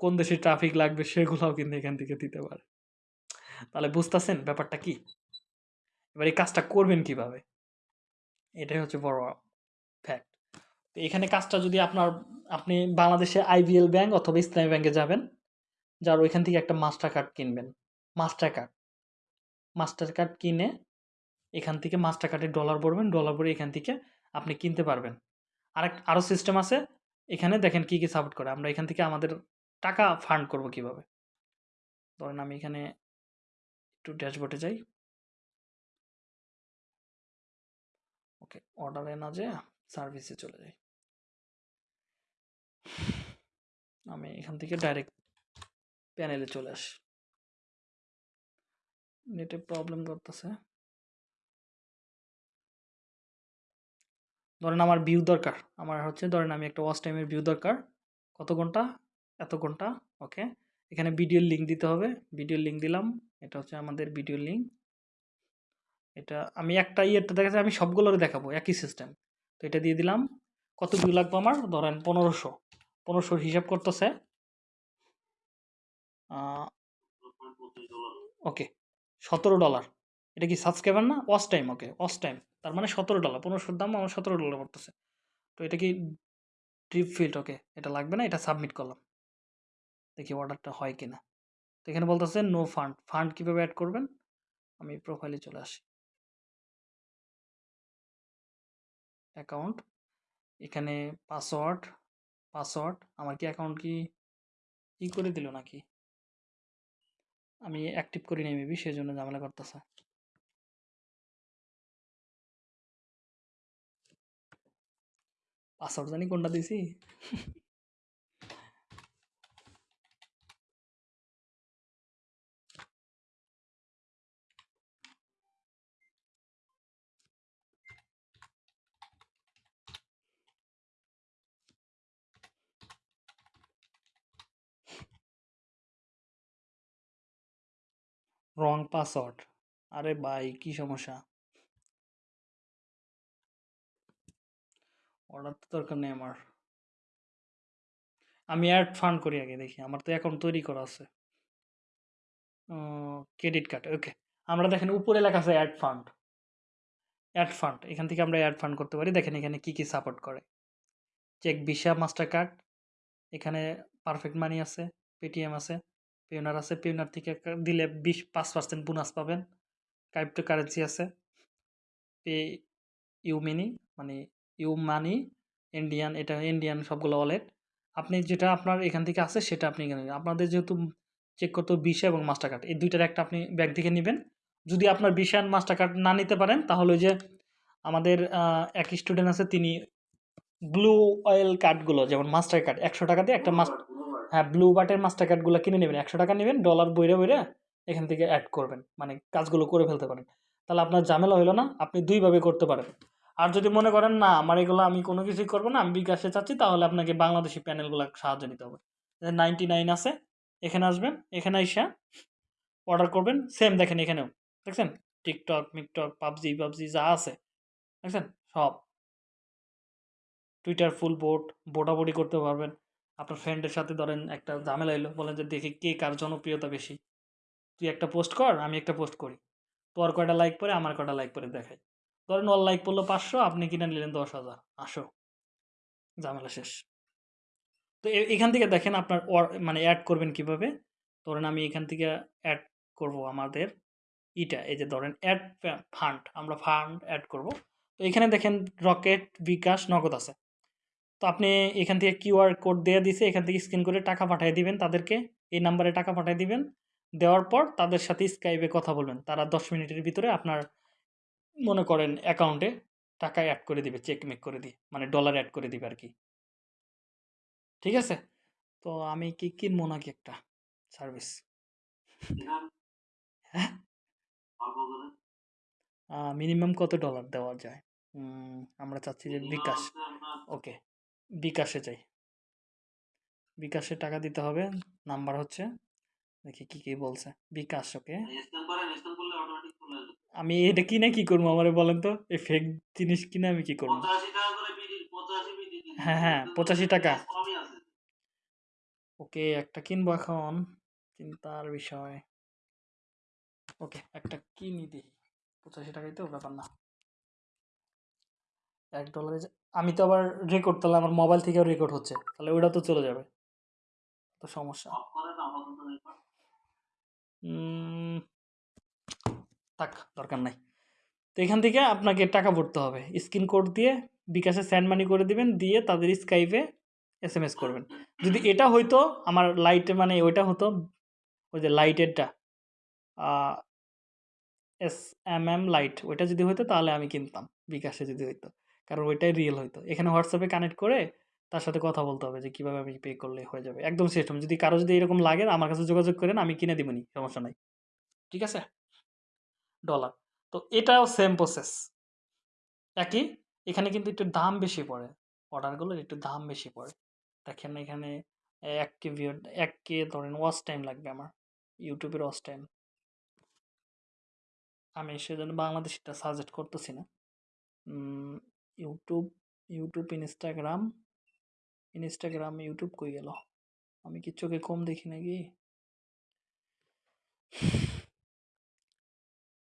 কোন দেশে ট্রাফিক লাগবে, সেগুলোও কিন্তু এখান থেকে দিতে পারে। তাহলে বুঝতেছেন ব্যাপারটা কি? এবার এই কাজটা করবেন কীভাবে? এটাই হচ্ছে বড় ফ্যাক্ট তো এখানে কাজটা যদি আপনার, আপনি বাংলাদেশে আইবিএল ব্যাংক অথবা ইসলামী ব্যাংকে যাবেন, যার ওইখান থেকে একটা মাস্টার কার্ড কিনবেন। মাস্টার কার্ড মাস্টার কার্ড কিনে এখান থেকে মাস্টার কার্ডে ডলার ভরবেন ডলার ভরে এখান থেকে আপনি কিনতে পারবেন। আরেক আরও সিস্টেম আছে, এখানে দেখেন কি কি সাপোর্ট করে। আমরা এখান থেকে আমাদের টাকা ফান্ড করব কীভাবে? ধরেন আমি এখানে একটু ড্যাশবোর্ডে যাই। ওকে অর্ডারে না যে সার্ভিসে চলে যাই। আমি এখান থেকে ডাইরেক্ট প্যানেলে চলে আসি। নেটে প্রবলেম করতেছে। ধরেন আমার ভিউ দরকার। আমার হচ্ছে ধরেন আমি একটা ওয়াচ টাইমের ভিউ দরকার। কত ঘণ্টা? এত ঘণ্টা? ওকে? এখানে ভিডিওর লিঙ্ক দিতে হবে। ভিডিওর লিঙ্ক দিলাম। এটা হচ্ছে আমাদের ভিডিওর লিঙ্ক এটা আমি একটা ইয়েটা দেখাচ্ছি, আমি সবগুলোরে দেখাবো, একই সিস্টেম তো এটা দিয়ে দিলাম। কত ভিউ লাগবে আমার? ধরেন পনেরোশো। পনেরোশোর হিসাব করতেছে। ওকে। সতেরো ডলার। এটা কি সাবস্ক্রাইবার না? Watch time okay watch time তার মানে সতেরো ডলার, পনেরোশোর দাম আমার সতেরো ডলার পড়তেছে। তো এটা কি ড্রিপ ফিল্ড ওকে এটা লাগবে না? এটা সাবমিট করলাম। দেখি অর্ডারটা হয় কি না তো এখানে বলতেছে নো ফান্ড ফান্ড কীভাবে অ্যাড করবেন? আমি প্রোফাইলে চলে আসি। অ্যাকাউন্ট এখানে পাসওয়ার্ড পাসওয়ার্ড আমার কি অ্যাকাউন্ট কি ই করে দিল নাকি? আমি অ্যাক্টিভ করি নাই মেবি সেই জন্য ঝামেলা করতেছে। পাসওয়ার্ড জানি কোনটা দিছি? রং পাসওয়ার্ড আরে ভাই, কি সমস্যা? অর্ডার তো দরকার নেই আমার। আমি অ্যাড ফান্ড করি আগে, দেখি। আমার তো অ্যাকাউন্ট তৈরি করা আছে। ক্রেডিট কার্ড ওকে আমরা দেখেন, উপরে লেখা আছে অ্যাড ফান্ড অ্যাড ফান্ড এখান থেকে আমরা অ্যাড ফান্ড করতে পারি। দেখেন, এখানে কি কি সাপোর্ট করে? চেক ভিসা মাস্টার কার্ড এখানে পারফেক্ট মানি আছে পেটিএম আছে। পেওনার আছে পেওনার থেকে দিলে বিশ পাঁচ পার্সেন্ট বোনাস পাবেন। ক্রাইপ্টো কারেন্সি আছে। পে ইউ মিনি মানে ইউ মানি ইন্ডিয়ান এটা ইন্ডিয়ান সবগুলো ওয়ালেট আপনি যেটা আপনার এখান থেকে আছে সেটা আপনি এখানে আপনাদের যেহেতু চেক করতে ভিসা এবং মাস্টার কার্ড এই দুইটার একটা আপনি ব্যাগ থেকে নেবেন। যদি আপনার ভিসা আর মাস্টার কার্ড না নিতে পারেন তাহলে ওই যে আমাদের এক স্টুডেন্ট আছে তিনি ব্লু অয়েল কার্ডগুলো যেমন মাস্টার কার্ড একশো টাকা দিয়ে একটা মাস্টার হ্যাঁ ব্লু বাটের মাস্টার কার্ডগুলো কিনে নেবেন, একশো টাকা নেবেন ডলার বইরে বইরে এখান থেকে অ্যাড করবেন মানে কাজগুলো করে ফেলতে পারেন। তাহলে আপনার ঝামেলা হলো না, আপনি দুইভাবে করতে পারেন। আর যদি মনে করেন, না, আমার এগুলো আমি কোনো কিছুই করব না, আমি বিকাশে চাচ্ছি, তাহলে আপনাকে বাংলাদেশি প্যানেলগুলো সাহায্য নিতে হবে। নাইনটি নাইন আছে, এখানে আসবেন, এখানে আইসা অর্ডার করবেন সেম দেখেন এখানেও, দেখছেন? টিকটক মিকটক পাবজি পাবজি যা আছে, দেখছেন? সব। টুইটার ফুল বোট বোটাবুটি করতে পারবেন। আপনার ফ্রেন্ডের সাথে ধরেন একটা ঝামেলা এলো, বলেন যে দেখি কে কার জনপ্রিয়তা বেশি। তুই একটা পোস্ট কর, আমি একটা পোস্ট করি। তোর কয়টা লাইক পরে আমার কয়টা লাইক পরে দেখাই। ধরেন ওর লাইক পড়ল পাঁচশো, আপনি কিনে নিলেন দশ হাজার। আসো। ঝামেলা শেষ। তো এখান থেকে দেখেন আপনার মানে অ্যাড করবেন কীভাবে? ধরেন আমি এখান থেকে অ্যাড করব আমাদের ইটা, এই যে ধরেন অ্যাড ফান্ড আমরা ফান্ড অ্যাড করব। তো এখানে দেখেন রকেট বিকাশ নগদ আছে। তো আপনি এখান থেকে কিউআর কোড দেওয়া দিছে এখান থেকে স্ক্যান করে টাকা পাঠিয়ে দিবেন তাদেরকে এই নাম্বারে টাকা পাঠিয়ে দিবেন। দেওয়ার পর তাদের সাথে স্কাইপে কথা বলবেন। তারা দশ মিনিটের ভিতরে আপনার মনে করেন অ্যাকাউন্টে টাকা অ্যাড করে দিবে চেক মেক করে দিয়ে মানে ডলার অ্যাড করে দিবে আর কি ঠিক আছে? তো আমি কি কিনবো নাকি একটা সার্ভিস হ্যাঁ? মিনিমাম কত ডলার দেওয়া যায়? আমরা চাচ্ছি যে বিকাশ। ওকে বিকাশে চাই। বিকাশে টাকা দিতে হবে। নাম্বার হচ্ছে দেখি কি কি বলছে। বিকাশ ওকে। আমি এটা কিনে কি করব আমার বলেন তো? এই ফেক জিনিস কিনে আমি কি করব? পঁচাশি পঁচাশি হ্যাঁ, হ্যাঁ, 85 টাকা। ওকে একটা কিনবো এখন। চিন্তার বিষয়। ওকে একটা কিনি দিই পঁচাশি টাকাই তো ব্যাপার না। এক ডলারে আমি তো আবার রেকর্ড তাহলে আমার মোবাইল থেকেও রেকর্ড হচ্ছে তাহলে ওটা তো চলে যাবে। তো সমস্যা। থাক দরকার নাই। তো এখান থেকে আপনাকে টাকা ভরতে হবে। স্ক্রিন কোড দিয়ে বিকাশে স্যান্ড মানি করে দিবেন দিয়ে তাদের স্কাইপে এস এম এস করবেন। যদি এটা হইতো আমার লাইটে মানে ওইটা হতো ওই যে লাইটেরটা এস এম এম লাইট ওইটা যদি হইতো তাহলে আমি কিনতাম বিকাশে যদি হইতো। কারণ ওইটাই রিয়েল হইতো এখানে হোয়াটসঅ্যাপে কানেক্ট করে তার সাথে কথা বলতে হবে যে, কীভাবে আমি পে করলে হয়ে যাবে। একদম সিস্টেম যদি কারও যদি এরকম লাগে আমার কাছে যোগাযোগ করেন, আমি কিনে দিবনি সমস্যা নাই। ঠিক আছে? ডলার তো এটাও সেম প্রসেস একই, এখানে কিন্তু একটু দাম বেশি পড়ে। অর্ডারগুলোর একটু দাম বেশি পড়ে। দেখেন এখানে এক কে ভিউ এক কে ধরেন ওয়াচ টাইম লাগবে আমার। ইউটিউবের ওয়াচ টাইম আমি সেজন্য বাংলাদেশটা সাজেস্ট করতেছি না। YouTube YouTube, Instagram Instagram, YouTube কই গেল? আমি কি চোখে কম দেখি নাকি?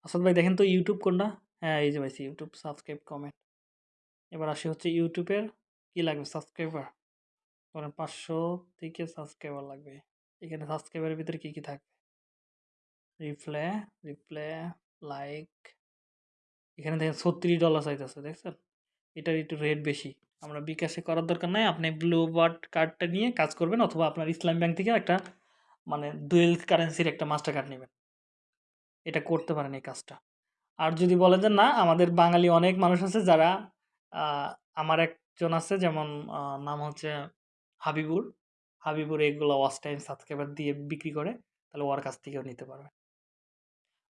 আসাদ ভাই, দেখেন তো ইউটিউব কোনটা? হ্যাঁ এই যে পাইছি, ইউটিউব সাবস্ক্রাইব কমেন্ট। এবার আসি হচ্ছে ইউটিউবের কি লাগবে সাবস্ক্রাইবার? ধরেন পাঁচশো থেকে সাবস্ক্রাইবার লাগবে। এখানে সাবস্ক্রাইবারের ভিতরে কী কী থাকবে? Replay replay, like. এখানে দেখেন ছত্রিশ ডলার চাইতেছে, দেখছেন? এটার একটু রেট বেশি। আমরা বিকাশে করার দরকার নাই, আপনি ব্লু বার্ড কার্ডটা নিয়ে কাজ করবেন অথবা আপনার ইসলাম ব্যাংক থেকে একটা মানে ডুয়েল কারেন্সির একটা মাস্টার কার্ড নেবেন। এটা করতে পারেন এই কাজটা। আর যদি বলেন যে না, আমাদের বাঙালি অনেক মানুষ আছে যারা আমার একজন আছে, যেমন নাম হচ্ছে হাবিবুর। হাবিবুর এগুলো ওয়াচ টাইম সাবস্ক্রাইবার দিয়ে বিক্রি করে, তাহলে ওর কাছ থেকেও নিতে পারবে।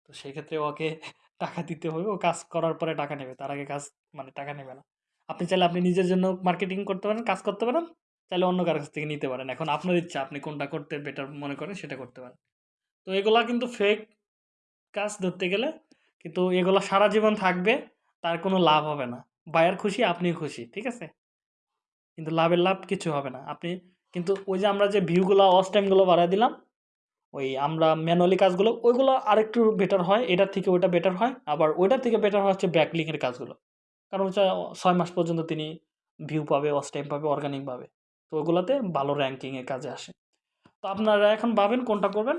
তো সেক্ষেত্রে ওকে টাকা দিতে হবে। ও কাজ করার পরে টাকা নেবে। তার আগে কাজ মানে টাকা নেবে না। আপনি চাইলে আপনি নিজের জন্য মার্কেটিং করতে পারেন, কাজ করতে পারেন, চাইলে অন্য কারও কাছ থেকে নিতে পারেন। এখন আপনার ইচ্ছা, আপনি কোনটা করতে বেটার মনে করেন সেটা করতে পারেন। তো এগুলা কিন্তু ফেক কাজ ধরতে গেলে কিন্তু এগুলো সারা জীবন থাকবে, তার কোনো লাভ হবে না। বায়ার খুশি, আপনিও খুশি, ঠিক আছে? কিন্তু লাভের লাভ কিছু হবে না। আপনি কিন্তু ওই যে আমরা যে ভিউগুলো ওয়াচ টাইমগুলো বাড়ায় দিলাম ওই আমরা ম্যানুয়ালি কাজগুলো, ওইগুলো আরেকটু বেটার হয়, এটার থেকে ওইটা বেটার হয়, আবার ওইটার থেকে বেটার হয় হচ্ছে ব্যাকলিংয়ের কাজগুলো। কারণ হচ্ছে ছয় মাস পর্যন্ত তিনি ভিউ পাবে ওয়াচ টাইম পাবে অর্গানিক পাবে। তো ওগুলোতে ভালো র্যাঙ্কিংয়ের কাজে আসে। তো আপনারা এখন ভাবেন কোনটা করবেন?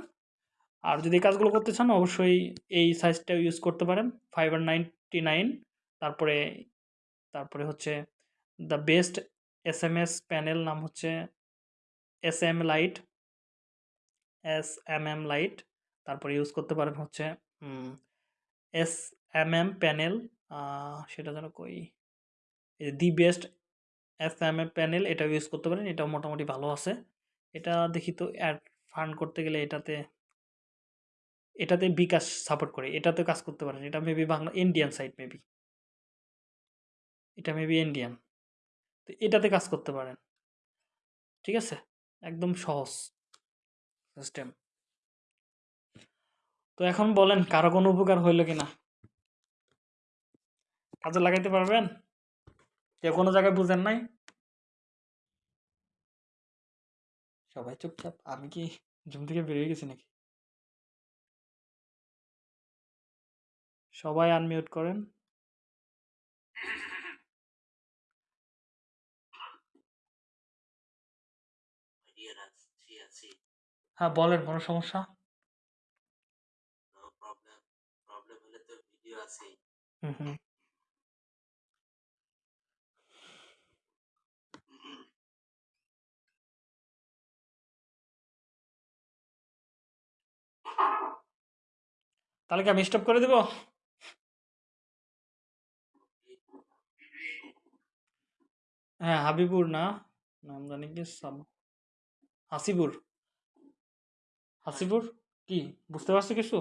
আর যদি কাজগুলো করতে চান, অবশ্যই এই সাইজটা ইউজ করতে পারেন ফাইবার নাইনটি নাইন তারপরে তারপরে হচ্ছে the best S M S panel নাম হচ্ছে S M light S M M light তারপরে ইউজ করতে পারেন হচ্ছে এস এম এম প্যানেল সেটা যেন কই the best S M M panel এটা ইউজ করতে পারেন, এটাও মোটামুটি ভালো আছে। এটা দেখি তো অ্যাড ফান্ড করতে গেলে এটাতে এটাতে বিকাশ সাপোর্ট করে এটাতে কাজ করতে পারেন, এটা maybe Bangla Indian site maybe এটা মেবি ইন্ডিয়ান তো এটাতে কাজ করতে পারেন। ঠিক আছে? একদম সহজ। সিস্টেম তো এখন বলেন, কারও কোনো উপকার হইল কিনা? কাজে লাগাইতে পারবেন? কেউ কোনো জায়গায় বুঝেন নাই? সবাই চুপচাপ, আমি কি জুম থেকে বেরিয়ে গেছি নাকি? সবাই আনমিউট করেন। হ্যাঁ বলেন কোনো সমস্যা? প্রবলেম প্রবলেম হলে তো ভিডিও আছে হুম হুম। তাহলে কি আমি স্টপ করে দেব? হ্যাঁ হাবিবুর না? নাম জানি কি হাসিবুর। হাসিবুর কি বুঝতে পারছ কিছু?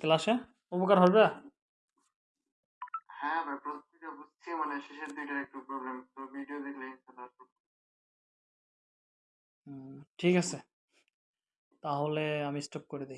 ক্লাসে উপকার হবে? হ্যাঁ ভাই প্রত্যেকটা বুঝছি মানে শেষের একটু প্রবলেম তো ভিডিও দেখলে ঠিক আছে। তাহলে আমি স্টপ করে দিই।